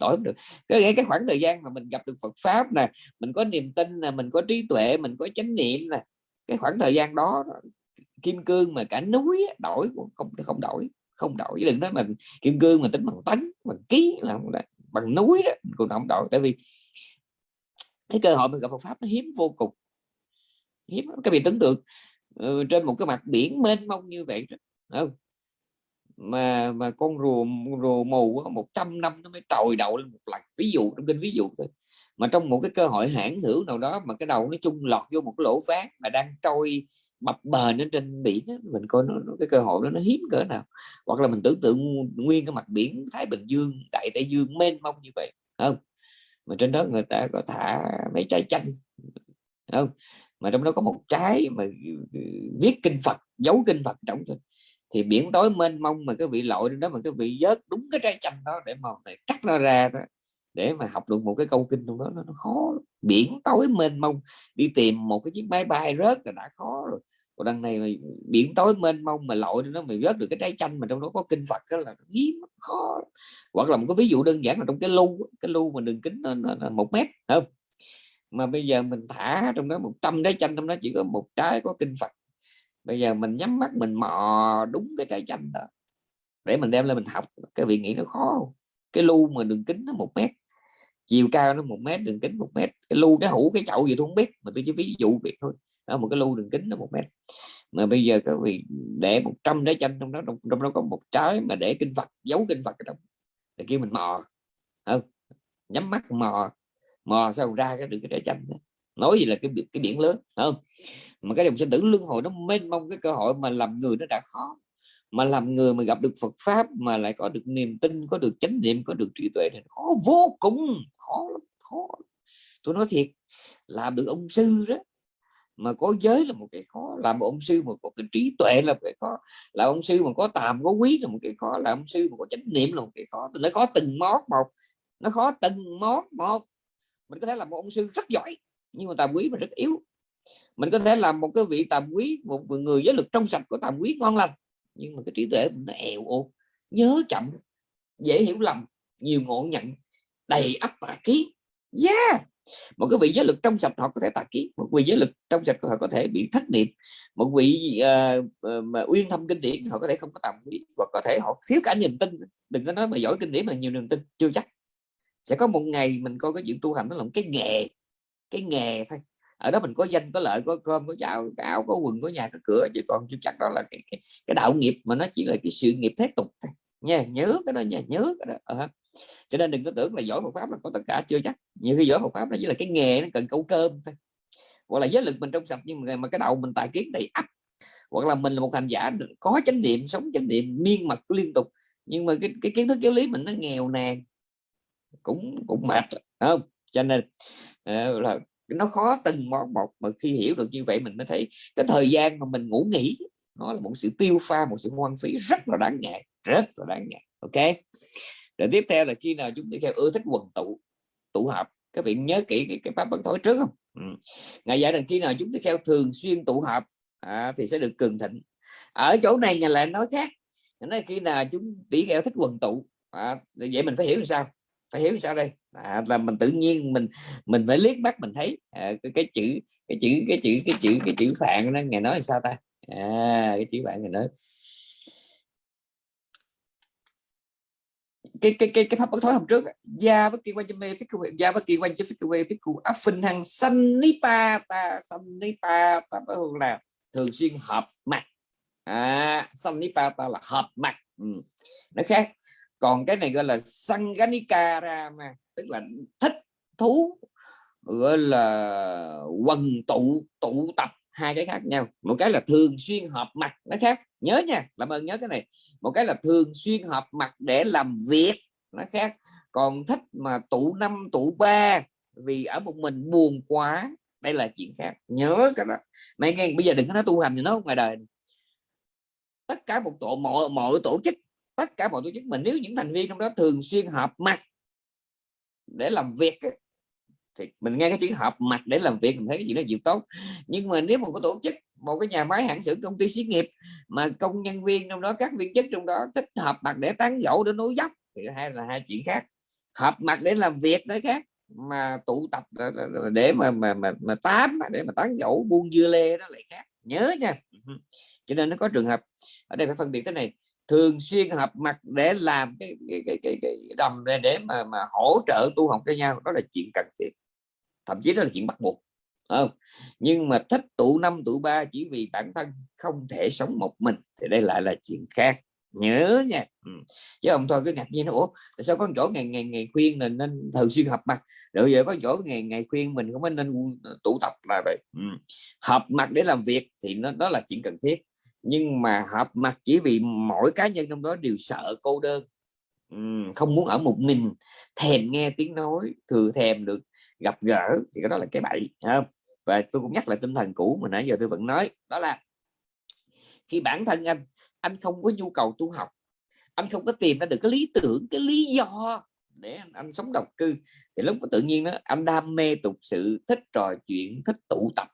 Đổi được. Cái cái khoảng thời gian mà mình gặp được Phật pháp nè, mình có niềm tin là mình có trí tuệ, mình có chánh niệm nè, cái khoảng thời gian đó kim cương mà cả núi đổi cũng không không đổi không đổi. Đừng nói mình kim cương mà tính bằng tấn, bằng ký là bằng núi đó cũng không đổi. Tại vì cái cơ hội mình gặp Phật pháp nó hiếm vô cùng, hiếm các vị tưởng tượng ừ, trên một cái mặt biển mênh mông như vậy không? Mà mà con rùa rùa mù 100 năm nó mới trồi đầu lên một lần ví dụ trong kinh ví dụ thôi. Mà trong một cái cơ hội hãng hữu nào đó mà cái đầu nó chung lọt vô một cái lỗ ván mà đang trôi bập bềnh ở trên biển đó, mình coi nó, nó cái cơ hội đó nó hiếm cỡ nào. Hoặc là mình tưởng tượng nguyên cái mặt biển Thái Bình Dương Đại Tây Dương mênh mông như vậy không? Mà trên đó người ta có thả mấy trái chanh không? Mà trong đó có một trái mà ừ, viết kinh Phật giấu kinh Phật trong thôi thì biển tối mênh mông mà cái vị lội đó mà cái vị vớt đúng cái trái chanh đó để mà để cắt nó ra đó để mà học được một cái câu kinh trong đó nó, nó khó biển tối mênh mông đi tìm một cái chiếc máy bay rớt là đã khó rồi. Còn đằng này mà biển tối mênh mông mà lội nó mày vớt được cái trái chanh mà trong đó có kinh Phật đó là hiếm khó hoặc là một cái ví dụ đơn giản là trong cái lu cái lu mà đường kính là một mét không? Mà bây giờ mình thả trong đó một trăm trái chanh trong đó chỉ có một trái có kinh Phật bây giờ mình nhắm mắt mình mò đúng cái trái chanh đó. Để mình đem lên mình học cái vị nghĩ nó khó cái lu mà đường kính nó một mét chiều cao nó một mét đường kính một mét. Cái lu cái hũ cái chậu gì tôi không biết mà tôi chỉ ví dụ việc thôi. Đó một cái lu đường kính nó một mét. Mà bây giờ các vị để 100 trái chanh trong đó trong, trong đó có một trái mà để kinh Phật giấu kinh Phật ở trong. Để kêu mình mò. Không nhắm mắt mò. Mò sao ra cái được cái trái chanh đó. nói gì là cái cái biển lớn không? Mà cái dòng sinh tử luân hồi nó mênh mông cái cơ hội mà làm người nó đã khó. Mà làm người mà gặp được Phật pháp mà lại có được niềm tin, có được chánh niệm, có được trí tuệ thì khó vô cùng, khó lắm, khó tôi nói thiệt, làm được ông sư đó, mà có giới là một cái khó. Làm một ông sư mà có cái trí tuệ là một cái khó. Là ông sư mà có tàm, có quý là một cái khó. Là ông sư mà có chánh niệm là một cái khó. Tôi nói khó từng món một, nó khó từng món một. Mình có thể là một ông sư rất giỏi, nhưng mà tàm quý mà rất yếu mình có thể làm một cái vị tàm quý một người giới lực trong sạch của tàm quý ngon lành. Nhưng mà cái trí tuệ mình nó èo ô nhớ chậm dễ hiểu lầm nhiều ngộ nhận đầy ắp tà ký. Yeah! Một cái vị giới lực trong sạch họ có thể tà ký một vị giới lực trong sạch họ có thể bị thất niệm một vị uh, uh, mà uyên thâm kinh điển họ có thể không có tầm quý hoặc có thể họ thiếu cả niềm tin. Đừng có nói mà giỏi kinh điển mà nhiều niềm tin chưa chắc. Sẽ có một ngày mình coi cái chuyện tu hành nó là một cái nghề cái nghề thôi ở đó mình có danh có lợi có cơm có cháo có áo có quần có nhà có cửa chứ còn chưa chắc đó là cái, cái, cái đạo nghiệp mà nó chỉ là cái sự nghiệp thế tục thôi. Nha nhớ cái đó nha nhớ cái đó à. cho nên đừng có tưởng là giỏi Phật pháp là có tất cả chưa chắc. Nhiều khi giỏi Phật pháp là chỉ là cái nghề nó cần câu cơm thôi. Hoặc là giới lực mình trong sạch nhưng mà, mà cái đầu mình tài kiến đầy ắp. Hoặc là mình là một hành giả có chánh niệm sống chánh niệm miên mật liên tục. Nhưng mà cái, cái kiến thức giáo lý mình nó nghèo nàn cũng cũng mệt không? Cho nên uh, là nó khó từng một một mà khi hiểu được như vậy mình mới thấy cái thời gian mà mình ngủ nghỉ nó là một sự tiêu pha một sự hoang phí rất là đáng ngại rất là đáng ngại ok? Rồi tiếp theo là khi nào chúng ta theo ưa thích quần tụ tụ họp. Các vị nhớ kỹ cái, cái pháp bất thối trước không? Ừ. ngày giải rằng khi nào chúng ta theo thường xuyên tụ họp à, thì sẽ được cường thịnh. Ở chỗ này nhà lại nói khác nói khi nào chúng tỷ kheo thích quần tụ à, vậy mình phải hiểu làm sao? Phải hiểu sao đây? À, là mình tự nhiên mình mình phải liếc mắt mình thấy. À, cái, cái chữ cái chữ cái chữ cái chữ cái chữ phạn đó ngày nói sao ta? À, cái chữ phạn ngày nói. Cái cái cái cái pháp bất thối hôm trước gia bất kỳ quan cho mê phích gia bất kỳ quan cho phích quê phích cụ áp phình hàng sanh nipa ta sanh nipa ta phải là thường xuyên hợp mặt. À sanh nipa ta là hợp mặt. Ừ. nó khác còn cái này gọi là sanganikarama mà, tức là thích thú, gọi là quần tụ tụ tập, hai cái khác nhau. Một cái là thường xuyên họp mặt, nó khác. Nhớ nha, làm ơn nhớ cái này. Một cái là thường xuyên họp mặt để làm việc, nó khác. Còn thích mà tụ năm, tụ ba, vì ở một mình buồn quá, đây là chuyện khác. Nhớ cái đó. Mấy nghe bây giờ đừng có nói tu hành gì nó ngoài đời tất cả một tổ, mọi mọi tổ chức tất cả mọi tổ chức mình nếu những thành viên trong đó thường xuyên họp mặt để làm việc thì mình nghe cái chữ họp mặt để làm việc mình thấy cái gì nó chuyện tốt. Nhưng mà nếu một cái tổ chức một cái nhà máy hãng xưởng công ty xí nghiệp mà công nhân viên trong đó các viên chức trong đó thích họp mặt để tán gẫu để nối dốc thì hai là hai chuyện khác. Họp mặt để làm việc đấy khác mà tụ tập để mà mà mà, mà tám để mà tán gẫu buôn dưa lê đó lại khác. Nhớ nha. Cho nên nó có trường hợp. Ở đây phải phân biệt cái này thường xuyên hợp mặt để làm cái cái cái cái, cái đầm để, để mà mà hỗ trợ tu học cho nhau đó là chuyện cần thiết. Thậm chí đó là chuyện bắt buộc không? Nhưng mà thích tụ năm tụ ba chỉ vì bản thân không thể sống một mình thì đây lại là chuyện khác. Nhớ nha. Ừ. chứ ông thôi cứ ngạc nhiên nó ủa tại sao có chỗ ngày ngày ngày khuyên mình nên thường xuyên hợp mặt? Rồi giờ có chỗ ngày ngày khuyên mình không nên ờ, tụ tập là vậy. Ừ. hợp mặt để làm việc thì nó đó là chuyện cần thiết nhưng mà hợp mặt chỉ vì mỗi cá nhân trong đó đều sợ cô đơn không muốn ở một mình thèm nghe tiếng nói thừa thèm được gặp gỡ thì cái đó là cái bậy không? và tôi cũng nhắc lại tinh thần cũ mà nãy giờ tôi vẫn nói đó là khi bản thân anh anh không có nhu cầu tu học anh không có tìm ra được cái lý tưởng cái lý do để anh, anh sống độc cư thì lúc tự nhiên đó anh đam mê tục sự thích trò chuyện thích tụ tập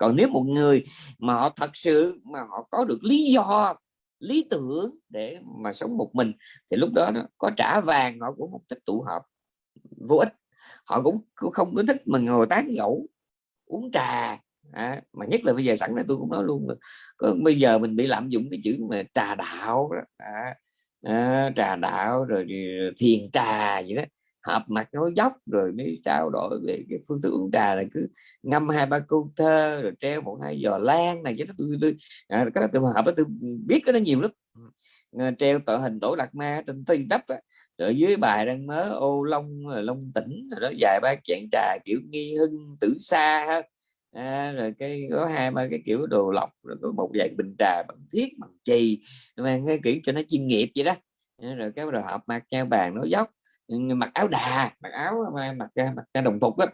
còn nếu một người mà họ thật sự mà họ có được lý do lý tưởng để mà sống một mình thì lúc đó nó có trả vàng họ cũng không thích tụ họp. Vô ích. Họ cũng không có thích mà ngồi tán gẫu uống trà. À, mà nhất là bây giờ sẵn này tôi cũng nói luôn là có, bây giờ mình bị lạm dụng cái chữ mà trà đạo đó. À, à, trà đạo rồi thiền trà gì đó hợp mặt nói dốc rồi mới trao đổi về cái phương thức uống trà là cứ ngâm hai ba câu thơ rồi treo một hai giò lan này cái đó tôi, tôi à, cái đó tôi hợp đó tôi biết cái đó nhiều lắm. Ờ, treo tạo hình tổ lạc ma trên tây tấp rồi dưới bài đang mớ ô long ờ, long tỉnh rồi đó dài ba chén trà kiểu nghi hưng tử xa à, rồi cái có hai ba cái kiểu đồ lọc rồi có một vài bình trà bằng thiết bằng chì mang cái kiểu cho nó chuyên nghiệp vậy đó. Ờ, rồi cái rồi họp mặt nhau bàn nói dốc mặc áo đà mặc áo mặc mặc đồng phục á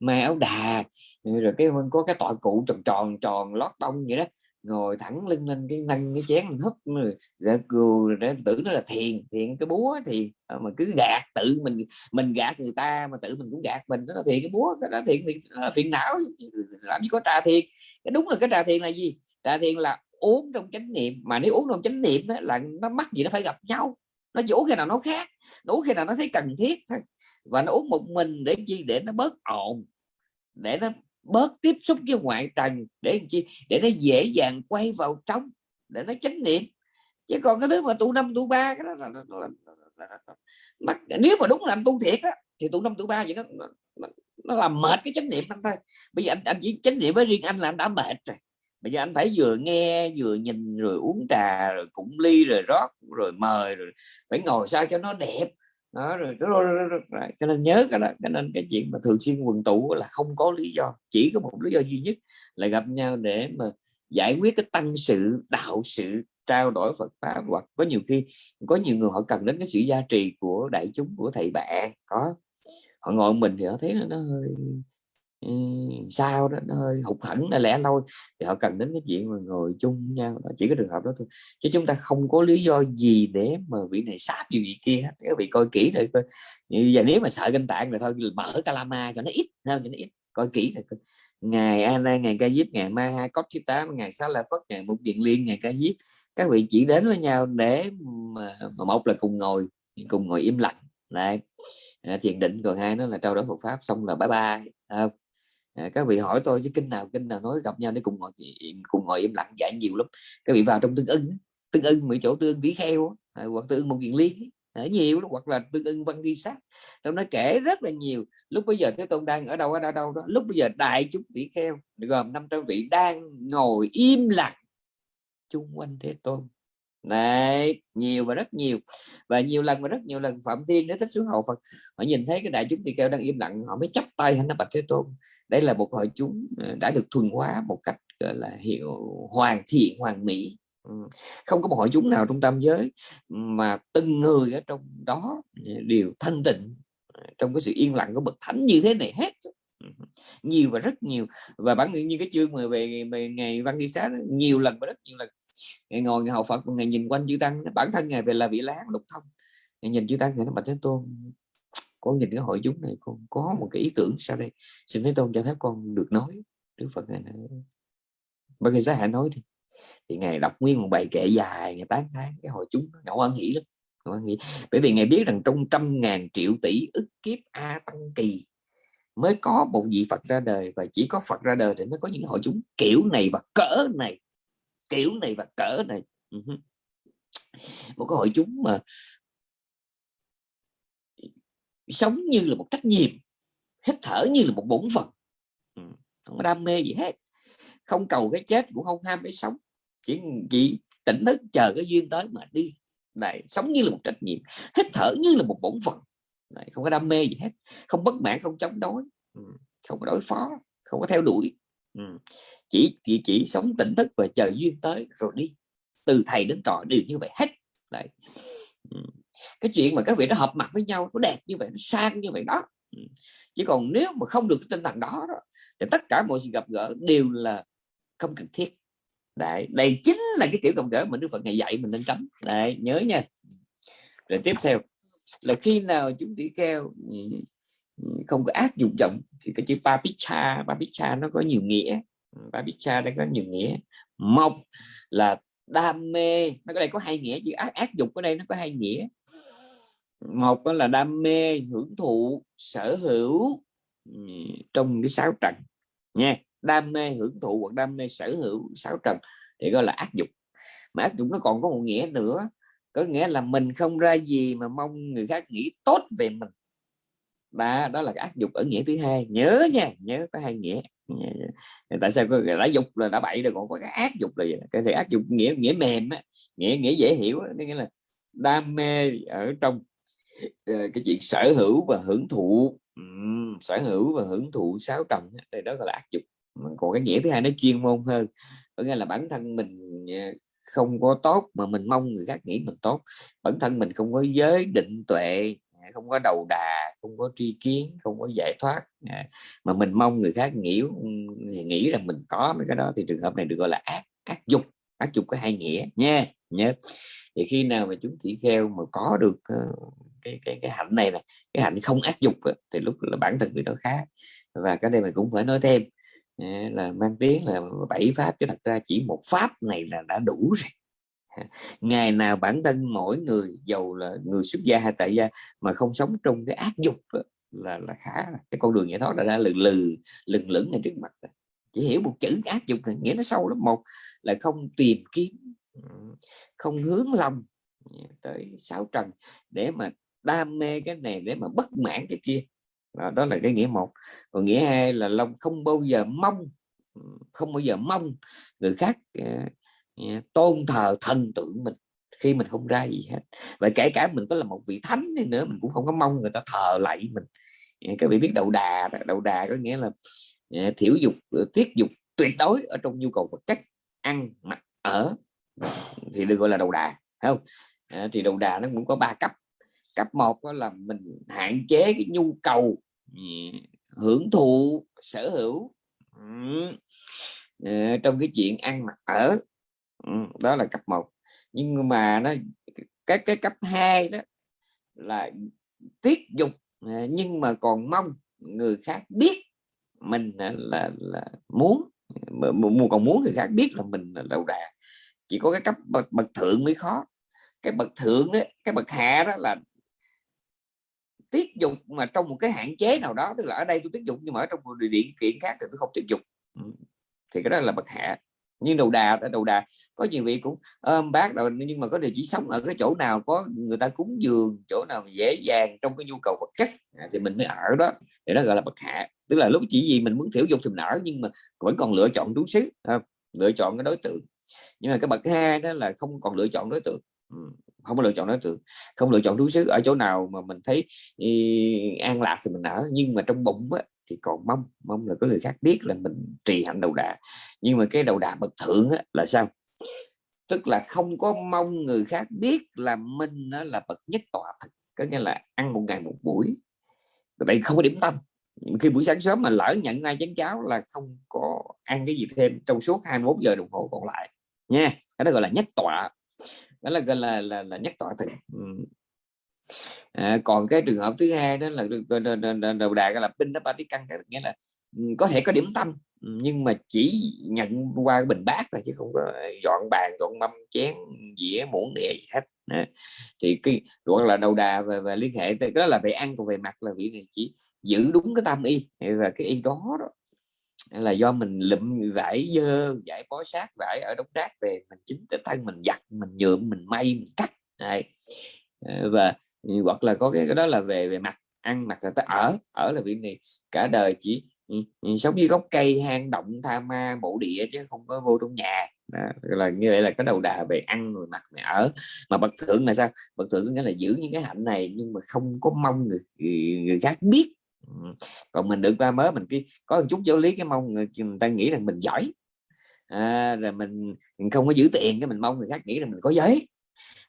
mà áo đà rồi cái có cái tọa cụ tròn tròn tròn lót tông vậy đó ngồi thẳng lưng lên cái nâng cái chén húp rồi để tưởng nó là thiền thiền cái búa thì ờ, mà cứ gạt tự mình mình gạt người ta mà tự mình cũng gạt mình đó là thiền cái búa cái đó thiền phiền não làm gì có trà thiền. Cái đúng là cái trà thiền là gì? Trà thiền là uống trong chánh niệm mà nếu uống trong chánh niệm đó, là nó mắc gì nó phải gặp nhau nó vũ khi nào nó khác nó khi nào nó thấy cần thiết thôi. Và nó uống một mình để chi? Để nó bớt ồn để nó bớt tiếp xúc với ngoại trần để chi? Để nó dễ dàng quay vào trong để nó chánh niệm. Chứ còn cái thứ mà tụ năm tụ ba cái đó là, là, là, là, là, là, nếu mà đúng làm tu thiệt á thì tụ năm tụ ba vậy nó, nó, nó làm mệt cái chánh niệm anh thôi. Bây giờ anh, anh chỉ chánh niệm với riêng anh là anh đã mệt rồi bây giờ anh phải vừa nghe vừa nhìn rồi uống trà rồi cũng ly rồi rót rồi mời rồi phải ngồi sao cho nó đẹp đó rồi, rồi, rồi, rồi, rồi. cho nên nhớ cái đó cho nên cái chuyện mà thường xuyên quần tụ là không có lý do chỉ có một lý do duy nhất là gặp nhau để mà giải quyết cái tăng sự đạo sự trao đổi Phật pháp hoặc có nhiều khi có nhiều người họ cần đến cái sự gia trì của đại chúng của thầy bạn có họ ngồi mình thì họ thấy nó hơi sao đó nó hơi hụt hẫng là lẽ loi. Thì họ cần đến cái chuyện mà ngồi chung nhau đó. chỉ có trường hợp đó thôi. Chứ chúng ta không có lý do gì để mà vị này sáp gì vị kia các vị coi kỹ rồi coi. Và nếu mà sợ kinh tạng rồi thôi mở calama cho nó ít hơn cho nó ít coi kỹ rồi coi. ngày Ana ngày ca diếp ngày Mai Hai Cốc thứ tám ngày sáu La Phất ngày Mục Điện Liên ngày ca diếp các vị chỉ đến với nhau để mà, mà một là cùng ngồi cùng ngồi im lặng. Lại à, thiền định. Còn hai nó là trao đổi Phật pháp xong là bye bye không? Ờ, à, các vị hỏi tôi chứ kinh nào kinh nào nói gặp nhau để cùng ngồi cùng ngồi im lặng dạy nhiều lắm. Các vị vào trong tương ưng tương ưng mấy chỗ tương ưng vĩ kheo à, hoặc tương ưng một kiện liên à, nhiều lắm hoặc là tương ưng văn ghi sát. Trong nó kể rất là nhiều. Lúc bây giờ thế tôn đang ở đâu ở đâu, đâu đó lúc bây giờ đại chúng vĩ kheo gồm 500 vị đang ngồi im lặng chung quanh thế tôn. Đấy, nhiều và rất nhiều. Và nhiều lần và rất nhiều lần phạm thiên nó thích xuống hậu phật họ nhìn thấy cái đại chúng tỳ kheo đang im lặng họ mới chấp tay hắn nó bạch thế tôn đây là một hội chúng ờ, đã được thuần hóa một cách gọi là hiệu hoàn thiện hoàn mỹ. Ừ, không có một hội chúng nào trong tam giới mà từng người ở trong đó ờ, đều thanh tịnh ờ, trong cái sự yên lặng của bậc thánh như thế này hết. Ừ, nhiều và rất nhiều. Và bản như cái chương mà về, về ngày văn thi xá nhiều lần và rất nhiều lần ngày ngồi ngày hậu phật ngày nhìn quanh chư tăng bản thân ngày về là vị láng lục thông ngày nhìn chư tăng ngày nó bạch thế tôn con nhìn cái hội chúng này con có một cái ý tưởng sau đây, xin thế tôn cho phép con được nói, đức phật này bởi vì giá hạ nói thì thì ngài đọc nguyên một bài kệ dài ngày tán tháng cái hội chúng ngẫu ăn nghĩ lắm ngẫu ăn nghĩ. Bởi vì ngài biết rằng trong trăm ngàn triệu tỷ ức kiếp a tăng kỳ mới có một vị phật ra đời, và chỉ có phật ra đời thì mới có những hội chúng kiểu này và cỡ này, kiểu này và cỡ này. Một cái hội chúng mà sống như là một trách nhiệm hít thở như là một bổn phận. Không có đam mê gì hết. Không cầu cái chết cũng không ham cái sống. Chỉ chỉ tỉnh thức chờ cái duyên tới mà đi. Này sống như là một trách nhiệm hít thở như là một bổn phận. Này không có đam mê gì hết. Không bất mãn không chống đối. Không có đối phó không có theo đuổi. Chỉ chỉ chỉ sống tỉnh thức và chờ duyên tới rồi đi. Từ thầy đến trò đều như vậy hết. Đấy cái chuyện mà các vị nó hợp mặt với nhau nó đẹp như vậy nó sang như vậy đó. Ừ. Chỉ còn nếu mà không được cái tinh thần đó, đó thì tất cả mọi sự gặp gỡ đều là không cần thiết. Đấy đây chính là cái kiểu gặp gỡ mà đức phật ngày dạy mình nên tránh. Đấy nhớ nha. Rồi tiếp theo là khi nào chúng tỷ kheo ừ, ừ, không có ác dụng trọng thì cái chữ papicha papicha nó có nhiều nghĩa. Papicha đây có nhiều nghĩa. Một là đam mê. Nó có đây có hai nghĩa chữ ác ác dục ở đây nó có hai nghĩa. Một là đam mê hưởng thụ sở hữu trong cái sáu trần nha. Đam mê hưởng thụ hoặc đam mê sở hữu sáu trần thì gọi là ác dục. Mà ác dục nó còn có một nghĩa nữa có nghĩa là mình không ra gì mà mong người khác nghĩ tốt về mình. Đó, đó là ác dục ở nghĩa thứ hai. Nhớ nha nhớ có hai nghĩa tại sao có đã dục là đã bậy rồi còn có cái ác dục là gì cái thì ác dục nghĩa nghĩa mềm á nghĩa nghĩa dễ hiểu đó. nghĩa là đam mê ở trong uh, cái chuyện sở hữu và hưởng thụ. Um, sở hữu và hưởng thụ sáu trần đây đó gọi là ác dục còn cái nghĩa thứ hai nó chuyên môn hơn có nghĩa là bản thân mình ờ, không có tốt mà mình mong người khác nghĩ mình tốt. Bản thân mình không có giới định tuệ không có đầu đà, không có tri kiến, không có giải thoát. À, mà mình mong người khác nghĩ nghĩ rằng mình có mấy cái đó, thì trường hợp này được gọi là ác ác dục ác dục có hai nghĩa nha nhớ thì khi nào mà chúng chỉ kheo mà có được ờ, cái cái cái hạnh này này cái hạnh không ác dục thì lúc là bản thân người đó khác và cái đây mình cũng phải nói thêm à, là mang tiếng là bảy pháp chứ thật ra chỉ một pháp này là đã đủ rồi. ngày nào bản thân mỗi người giàu là người xuất gia hay tại gia mà không sống trong cái ác dục là là khá cái con đường giải thoát đã ra lừ lừ lừng lửng ngay trước mặt chỉ hiểu một chữ ác dục này nghĩa nó sâu lắm. Một là không tìm kiếm không hướng lòng tới sáu trần để mà đam mê cái này để mà bất mãn cái kia. Đó, đó là cái nghĩa một. Còn nghĩa hai là lòng không bao giờ mong không bao giờ mong người khác uh, tôn thờ thần tượng mình khi mình không ra gì hết. Và kể cả mình có là một vị thánh đi nữa mình cũng không có mong người ta thờ lại mình. Các vị biết đầu đà đầu đà có nghĩa là thiểu dục ờ, tiết dục tuyệt đối ở trong nhu cầu vật chất ăn mặc ở. Thì được gọi là đầu đà không? À, thì đầu đà nó cũng có ba cấp. Cấp một đó là mình hạn chế cái nhu cầu ừ, hưởng thụ sở hữu. Ừ. Ờ, trong cái chuyện ăn mặc ở ừ, đó là cấp 1 nhưng mà nó cái cái cấp 2 đó là tiết dục à, nhưng mà còn mong người khác biết mình à, là là muốn còn muốn người khác biết là mình là đầu đà. Chỉ có cái cấp bậc, bậc thượng mới khó. Cái bậc thượng đó cái bậc hạ đó là tiết dục mà trong một cái hạn chế nào đó tức là ở đây tôi tiết dục nhưng mà ở trong một điều kiện khác thì tôi không tiết dục. Thì cái đó là bậc hạ nhưng đầu đà đầu đà có nhiều vị cũng ôm bác rồi nhưng mà có điều chỉ sống ở cái chỗ nào có người ta cúng dường chỗ nào dễ dàng trong cái nhu cầu vật chất à, thì mình mới ở đó. Để nó gọi là bậc hạ. Tức là lúc chỉ gì mình muốn thiểu dục thì mình ở nhưng mà vẫn còn lựa chọn trú xứ à, lựa chọn cái đối tượng. Nhưng mà cái bậc hai đó là không còn lựa chọn đối tượng. Ừ, không có lựa chọn đối tượng. Không lựa chọn trú xứ ở chỗ nào mà mình thấy y, an lạc thì mình ở. Nhưng mà trong bụng á, thì còn mong mong là có người khác biết là mình trì hạnh đầu đà. Nhưng mà cái đầu đà bậc thượng á, là sao? Tức là không có mong người khác biết là mình nó là bậc nhất tọa thực có nghĩa là ăn một ngày một buổi. Vậy không có điểm tâm. Khi buổi sáng sớm mà lỡ nhận ngay chén cháo là không có ăn cái gì thêm trong suốt 21 giờ đồng hồ còn lại nha. Cái đó gọi là nhất tọa. Đó là gọi là là, là nhất tọa thực à, còn cái trường hợp thứ hai đó là đầu đà là pin nó ba tí căn nghĩa là ừ, có thể có điểm tâm ừ, nhưng mà chỉ nhận qua cái bình bát thôi chứ không có dọn bàn dọn mâm chén dĩa muỗng đĩa gì hết. À, thì cái gọi là đầu đà và, và liên hệ đó là về ăn còn về mặt là vị này chỉ giữ đúng cái tâm y và cái y đó đó là do mình lụm vải dơ vải bó sát vải ở đống rác về mình chính tự thân mình giặt mình nhuộm mình may mình cắt. Này và hoặc là có cái, cái đó là về về mặt ăn mặc là tới ở ở là việc này cả đời chỉ sống như gốc cây hang động tha ma mộ địa chứ không có vô trong nhà. Đó, là như vậy là cái đầu đà về ăn rồi mặc về ở. Mà bậc thượng là sao? Bậc thượng nghĩa là giữ những cái hạnh này nhưng mà không có mong người, người khác biết. Còn mình được qua mới mình cái có một chút giáo lý cái mong người, người ta nghĩ rằng mình giỏi. À, rồi mình, mình không có giữ tiền cái mình mong người khác nghĩ rằng mình có giấy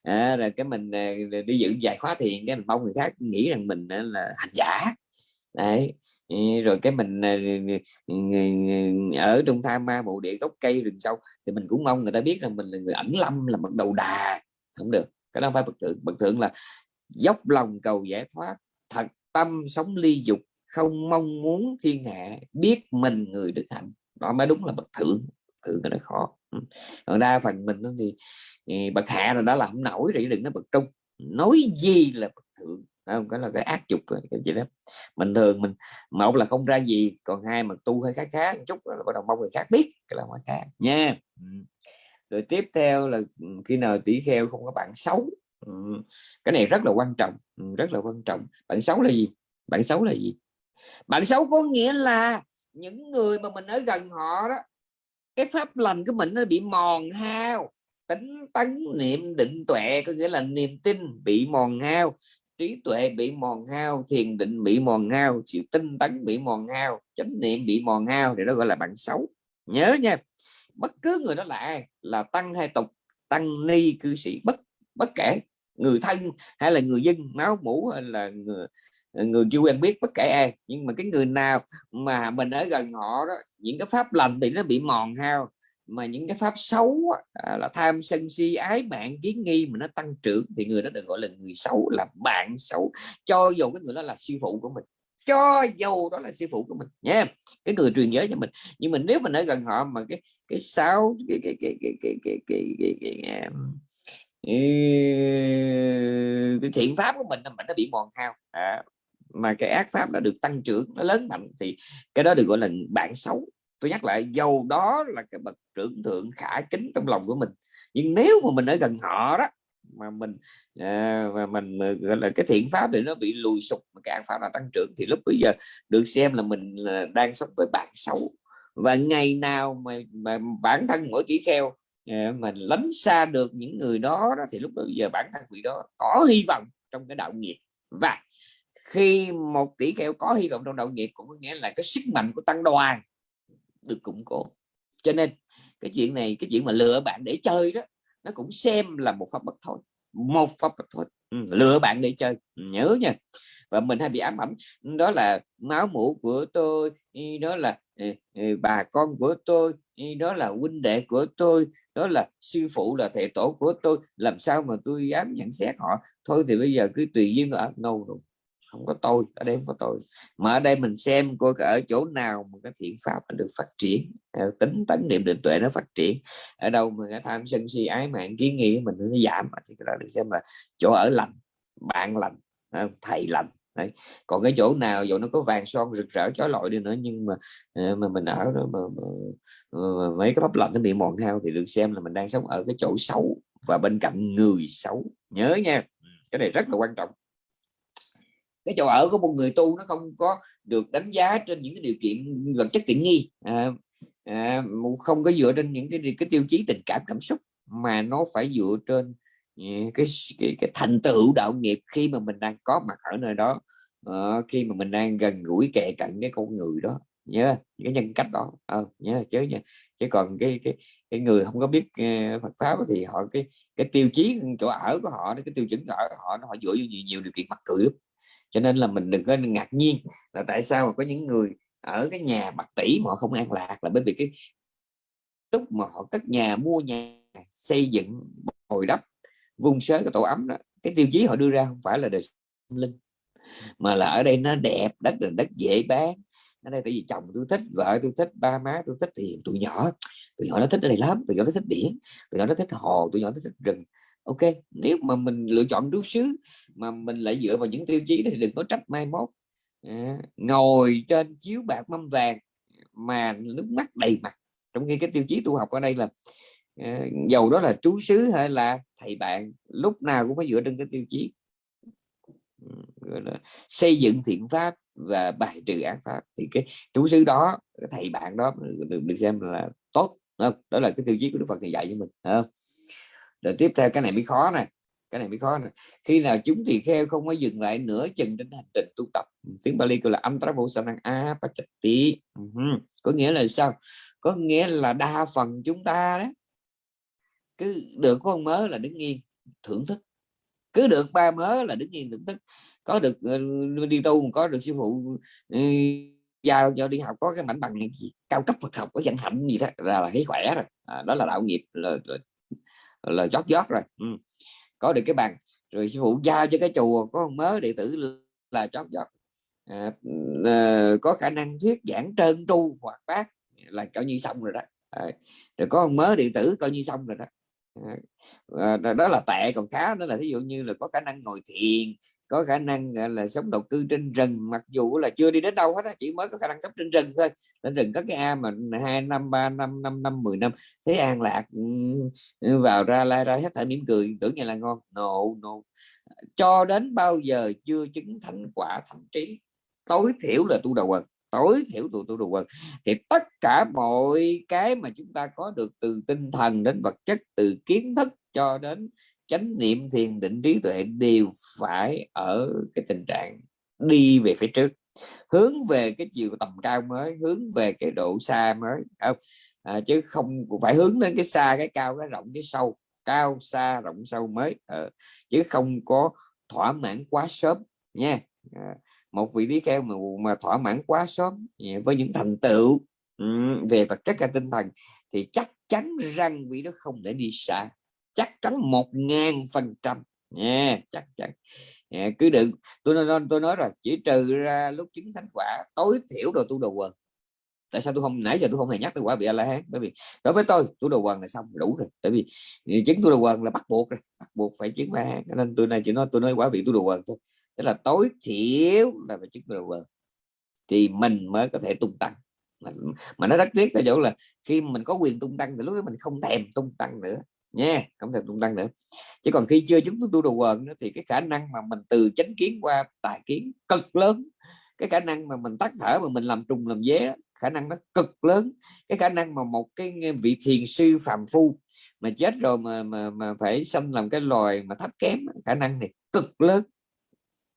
à, rồi cái mình à, đi dự dài khóa thiền cái mình mong người khác nghĩ rằng mình à, là hành giả. Đấy rồi cái mình à, ở trong tham ma bộ địa gốc cây rừng sâu thì mình cũng mong người ta biết rằng mình là người ẩn lâm là bậc đầu đà. Không được cái đó phải bậc thượng. Bậc thượng là dốc lòng cầu giải thoát thật tâm sống ly dục không mong muốn thiên hạ biết mình người đức hạnh. Đó mới đúng là bậc thượng. Thượng cái đó khó còn đa phần mình thì, thì bậc hạ là đã làm nổi rồi đừng nói bậc trung. Nói gì là bậc thượng không? Có là cái ác dục cái gì đó. Mình thường mình một là không ra gì còn hai mà tu hơi khác khác chút là bắt đầu mong người khác biết cái là ngoài khác nha. Rồi tiếp theo là khi nào tỷ kheo không có bạn xấu cái này rất là quan trọng rất là quan trọng. Bạn xấu là gì? Bạn xấu là gì? Bạn xấu có nghĩa là những người mà mình ở gần họ đó cái pháp lành của mình nó bị mòn hao. Tính tấn niệm định tuệ có nghĩa là niềm tin bị mòn hao. Trí tuệ bị mòn hao, thiền định bị mòn hao sự tinh tấn bị mòn hao, chánh niệm bị mòn hao thì nó gọi là bạn xấu. Nhớ nha, bất cứ người đó là ai? Là tăng hay tục, tăng ni cư sĩ, bất bất kể, người thân hay là người dân, máu mũ hay là người người chưa quen biết bất kể ai nhưng mà cái người nào mà mình ở gần họ đó những cái pháp lành thì nó bị mòn hao mà những cái pháp xấu à, là tham sân si ái bạn kiến nghi mà nó tăng trưởng thì người đó được gọi là người xấu là bạn xấu cho dù cái người đó là sư phụ của mình cho dù đó là sư phụ của mình nha cái người truyền giới cho mình nhưng mà nếu mình ở gần họ mà cái cái sáu cái cái cái cái cái cái cái, cái, cái, cái, cái thiện pháp của mình mình nó bị mòn hao à, mà cái ác pháp đã được tăng trưởng nó lớn mạnh thì cái đó được gọi là bạn xấu. Tôi nhắc lại dầu đó là cái bậc trưởng thượng khả kính trong lòng của mình. Nhưng nếu mà mình ở gần họ đó mà mình à, mà mình gọi là cái thiện pháp thì nó bị lùi sụp mà cái ác pháp là tăng trưởng thì lúc bây giờ được xem là mình là đang sống với bạn xấu. Và ngày nào mà, mà bản thân mỗi kỹ kheo à, mình lánh xa được những người đó, đó thì lúc bây giờ bản thân vị đó có hy vọng trong cái đạo nghiệp. Và khi một tỷ kheo có hy vọng trong đạo nghiệp cũng có nghĩa là cái sức mạnh của tăng đoàn được củng cố. Cho nên cái chuyện này cái chuyện mà lựa bạn để chơi đó nó cũng xem là một pháp bất thôi một pháp bất thôi. Ừ, lựa bạn để chơi nhớ nha. Và mình hay bị ám ảnh đó là máu mũ của tôi đó là ừ, ừ, bà con của tôi đó là huynh đệ của tôi đó là sư phụ là thầy tổ của tôi làm sao mà tôi dám nhận xét họ? Thôi thì bây giờ cứ tùy duyên ở đâu rồi không có tôi ở đây không có tôi. Mà ở đây mình xem coi ở chỗ nào mà cái thiện pháp nó được phát triển. Tính tấn niệm định tuệ nó phát triển. Ở đâu mà cái tham sân si ái mạng kiến nghị mình nó giảm thì cái đó được xem là chỗ ở lành bạn lành à, thầy lành. Đấy. còn cái chỗ nào dù nó có vàng son rực rỡ chói lọi đi nữa nhưng mà à, mà mình ở đó mà, mà, mà, mấy cái pháp lành nó bị mòn hao thì được xem là mình đang sống ở cái chỗ xấu và bên cạnh người xấu. Nhớ nha. Ừ, cái này rất là quan trọng cái chỗ ở của một người tu nó không có được đánh giá trên những cái điều kiện vật chất tiện nghi. À, à, không có dựa trên những cái cái tiêu chí tình cảm cảm xúc mà nó phải dựa trên à, cái cái, cái thành tựu đạo nghiệp khi mà mình đang có mặt ở nơi đó. À, khi mà mình đang gần gũi kề cận cái con người đó nhớ cái nhân cách đó. À, nhớ chứ nha chứ còn cái cái cái người không có biết uh, Phật pháp thì họ cái cái tiêu chí chỗ ở của họ cái tiêu chuẩn ở họ nó họ dựa vào nhiều, nhiều điều kiện mắc cười lắm cho nên là mình đừng có ngạc nhiên là tại sao mà có những người ở cái nhà bạc tỷ mà họ không an lạc là bởi vì cái lúc mà họ cất nhà, mua nhà, xây dựng hồi đắp vung sới cái tổ ấm đó, cái tiêu chí họ đưa ra không phải là đời linh, mà là ở đây nó đẹp, đất là đất dễ bán. Ở đây tại vì chồng tôi thích, vợ tôi thích, ba má tôi thích thì tụi nhỏ tụi nhỏ nó thích ở đây lắm, tụi nhỏ nó thích biển, tụi nhỏ nó thích hồ, tụi nhỏ nó thích rừng ok nếu mà mình lựa chọn trú xứ mà mình lại dựa vào những tiêu chí thì đừng có trách mai mốt. À, ngồi trên chiếu bạc mâm vàng mà nước mắt đầy mặt. Trong khi cái tiêu chí tu học ở đây là à, dầu đó là trú xứ hay là thầy bạn lúc nào cũng phải dựa trên cái tiêu chí. Ừ, xây dựng thiện pháp và bài trừ ác pháp. Thì cái trú xứ đó cái thầy bạn đó được, được xem là tốt đó là cái tiêu chí của Đức Phật thì dạy cho mình không? Rồi tiếp theo cái này mới khó này cái này mới khó này. khi nào chúng tỳ kheo không có dừng lại nửa chừng trên hành trình tu tập. Tiếng Bali gọi là âm tra vô năng a pachati ừ, có nghĩa là sao? Có nghĩa là đa phần chúng ta đó cứ được con mớ là đứng yên thưởng thức. Cứ được ba mớ là đứng yên thưởng thức. Có được ờ, đi tu có được sư phụ ừ, giao cho đi học có cái mảnh bằng cao cấp Phật học có danh hạnh gì đó là, là thấy khỏe rồi. À, đó là đạo nghiệp là, là là chót giót rồi. Ừ. có được cái bằng rồi sư phụ giao cho cái chùa có một mớ đệ tử là chót giót à, à, có khả năng thuyết giảng trơn tru hoặc bác là coi như xong rồi đó. À, rồi có một mớ đệ tử coi như xong rồi đó. À, đó là tệ còn khá đó là ví dụ như là có khả năng ngồi thiền có khả năng là, sống độc cư trên rừng, mặc dù là chưa đi đến đâu hết á, chỉ mới có khả năng sống trên rừng thôi. Trên rừng có cái a mà hai năm, ba năm năm năm, mười năm thấy an lạc vào ra la ra hết thảy mỉm cười, tưởng như là ngon. No no. Cho đến bao giờ chưa chứng thành quả thành trí? Tối thiểu là tu đầu quần, tối thiểu tu tu đầu quần. Thì tất cả mọi cái mà chúng ta có được từ tinh thần đến vật chất, từ kiến thức cho đến chánh niệm thiền định trí tuệ đều phải ở cái tình trạng đi về phía trước hướng về cái chiều tầm cao mới hướng về cái độ xa mới không? À, chứ không phải hướng đến cái xa cái cao cái rộng cái sâu cao xa rộng sâu mới à, chứ không có thỏa mãn quá sớm nha. À, một vị lý kheo mà, mà thỏa mãn quá sớm à, với những thành tựu về vật chất và tinh thần thì chắc chắn rằng vị đó không thể đi xa chắc chắn một ngàn phần trăm. Nha chắc chắn. Yeah, cứ đừng tôi nói tôi nói rồi chỉ trừ ra lúc chứng thánh quả tối thiểu đồ tu đồ quần. Tại sao tôi không nãy giờ tôi không hề nhắc tới quả bị a la hán bởi vì đối với tôi tu đồ quần là xong đủ rồi. Tại vì chứng tu đồ quần là bắt buộc rồi bắt buộc phải chứng ma hán nên tôi này chỉ nói tôi nói quả vị tu đồ quần thôi. Tức là tối thiểu là phải chứng tu đồ quần. Thì mình mới có thể tung tăng. Mà, mà nó rất tiếc là chỗ là khi mình có quyền tung tăng thì lúc đó mình không thèm tung tăng nữa nha không thèm tung tăng nữa. Chứ còn khi chưa chúng tôi tu đồ quần thì cái khả năng mà mình từ chánh kiến qua tài kiến cực lớn cái khả năng mà mình tắt thở mà mình làm trùng làm dế khả năng nó cực lớn. Cái khả năng mà một cái vị thiền sư phàm phu mà chết rồi mà mà, mà phải sanh làm cái loài mà thấp kém khả năng này cực lớn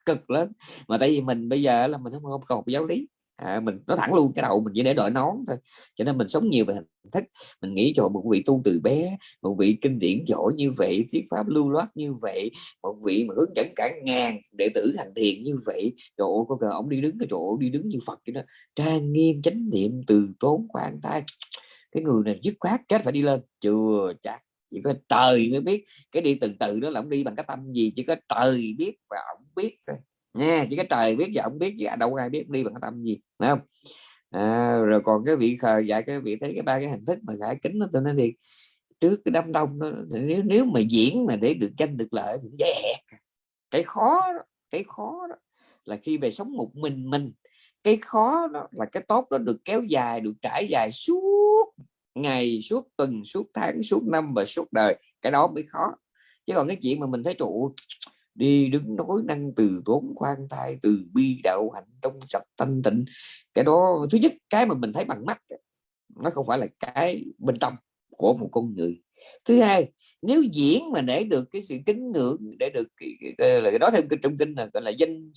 cực lớn. Mà tại vì mình bây giờ là mình không không còn giáo lý à, mình nói thẳng luôn cái đầu mình chỉ để đội nón thôi cho nên mình sống nhiều về hình thức. Mình nghĩ cho một vị tu từ bé một vị kinh điển giỏi như vậy thuyết pháp lưu loát như vậy một vị mà hướng dẫn cả ngàn đệ tử thành thiền như vậy trời ơi có cờ ông đi đứng cái chỗ đi đứng như phật vậy đó. Trang nghiêm chánh niệm từ tốn khoan tay cái người này dứt khoát kết phải đi lên. Chưa chắc chỉ có trời mới biết. Cái đi từ từ đó là ông đi bằng cái tâm gì chỉ có trời biết và ông biết thôi nha chỉ cái trời biết và ông biết chứ đâu ai biết đi bằng cái tâm gì phải không? À, rồi còn cái vị khờ dạy cái vị thấy cái ba cái hình thức mà khải kính nó tôi nói thì trước cái đám đông đó, nếu nếu mà diễn mà để được tranh được lợi thì dễ cái khó đó, cái khó đó là khi về sống một mình mình cái khó đó là cái tốt đó được kéo dài được trải dài suốt ngày suốt tuần suốt tháng suốt năm và suốt đời. Cái đó mới khó. Chứ còn cái chuyện mà mình thấy trụ đi đứng nói năng từ tốn khoan thai từ bi đạo hạnh trong sạch thanh tịnh cái đó thứ nhất cái mà mình thấy bằng mắt nó không phải là cái bên trong của một con người thứ hai nếu diễn mà để được cái sự kính ngưỡng để được cái, cái, là đó theo trong kinh là gọi là danh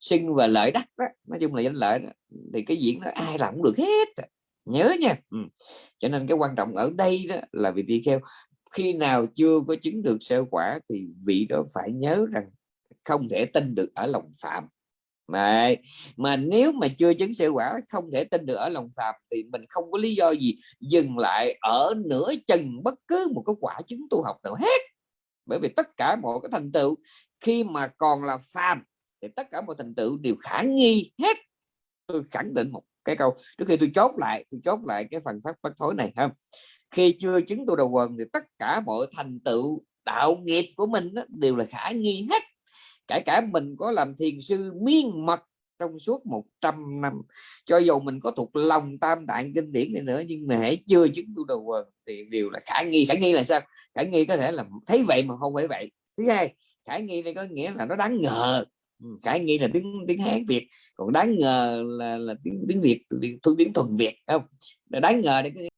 sinh và lợi đắc đó. nói chung là danh lợi đó. thì cái diễn nó ai làm cũng được hết nhớ nha ừ. cho nên cái quan trọng ở đây đó là vị tỳ kheo khi nào chưa có chứng được sơ quả thì vị đó phải nhớ rằng không thể tin được ở lòng phạm. Mà mà nếu mà chưa chứng sơ quả không thể tin được ở lòng phạm thì mình không có lý do gì dừng lại ở nửa chừng bất cứ một cái quả chứng tu học nào hết. Bởi vì tất cả mọi cái thành tựu khi mà còn là phàm thì tất cả mọi thành tựu đều khả nghi hết. Tôi khẳng định một cái câu, trước khi tôi chốt lại, tôi chốt lại cái phần phát bất thối này không khi chưa chứng tu đầu quần thì tất cả mọi thành tựu đạo nghiệp của mình đó, đều là khả nghi hết. Kể cả mình có làm thiền sư miên mật trong suốt 100 năm cho dù mình có thuộc lòng tam tạng kinh điển này nữa nhưng mà hãy chưa chứng tu đầu quần thì đều là khả nghi. Khả nghi là sao? Khả nghi có thể là thấy vậy mà không phải vậy. Thứ hai khả nghi đây có nghĩa là nó đáng ngờ. Ừ, khả nghi là tiếng tiếng hán việt còn đáng ngờ là là tiếng tiếng việt tiếng, tiếng thuần việt không? Đáng ngờ đây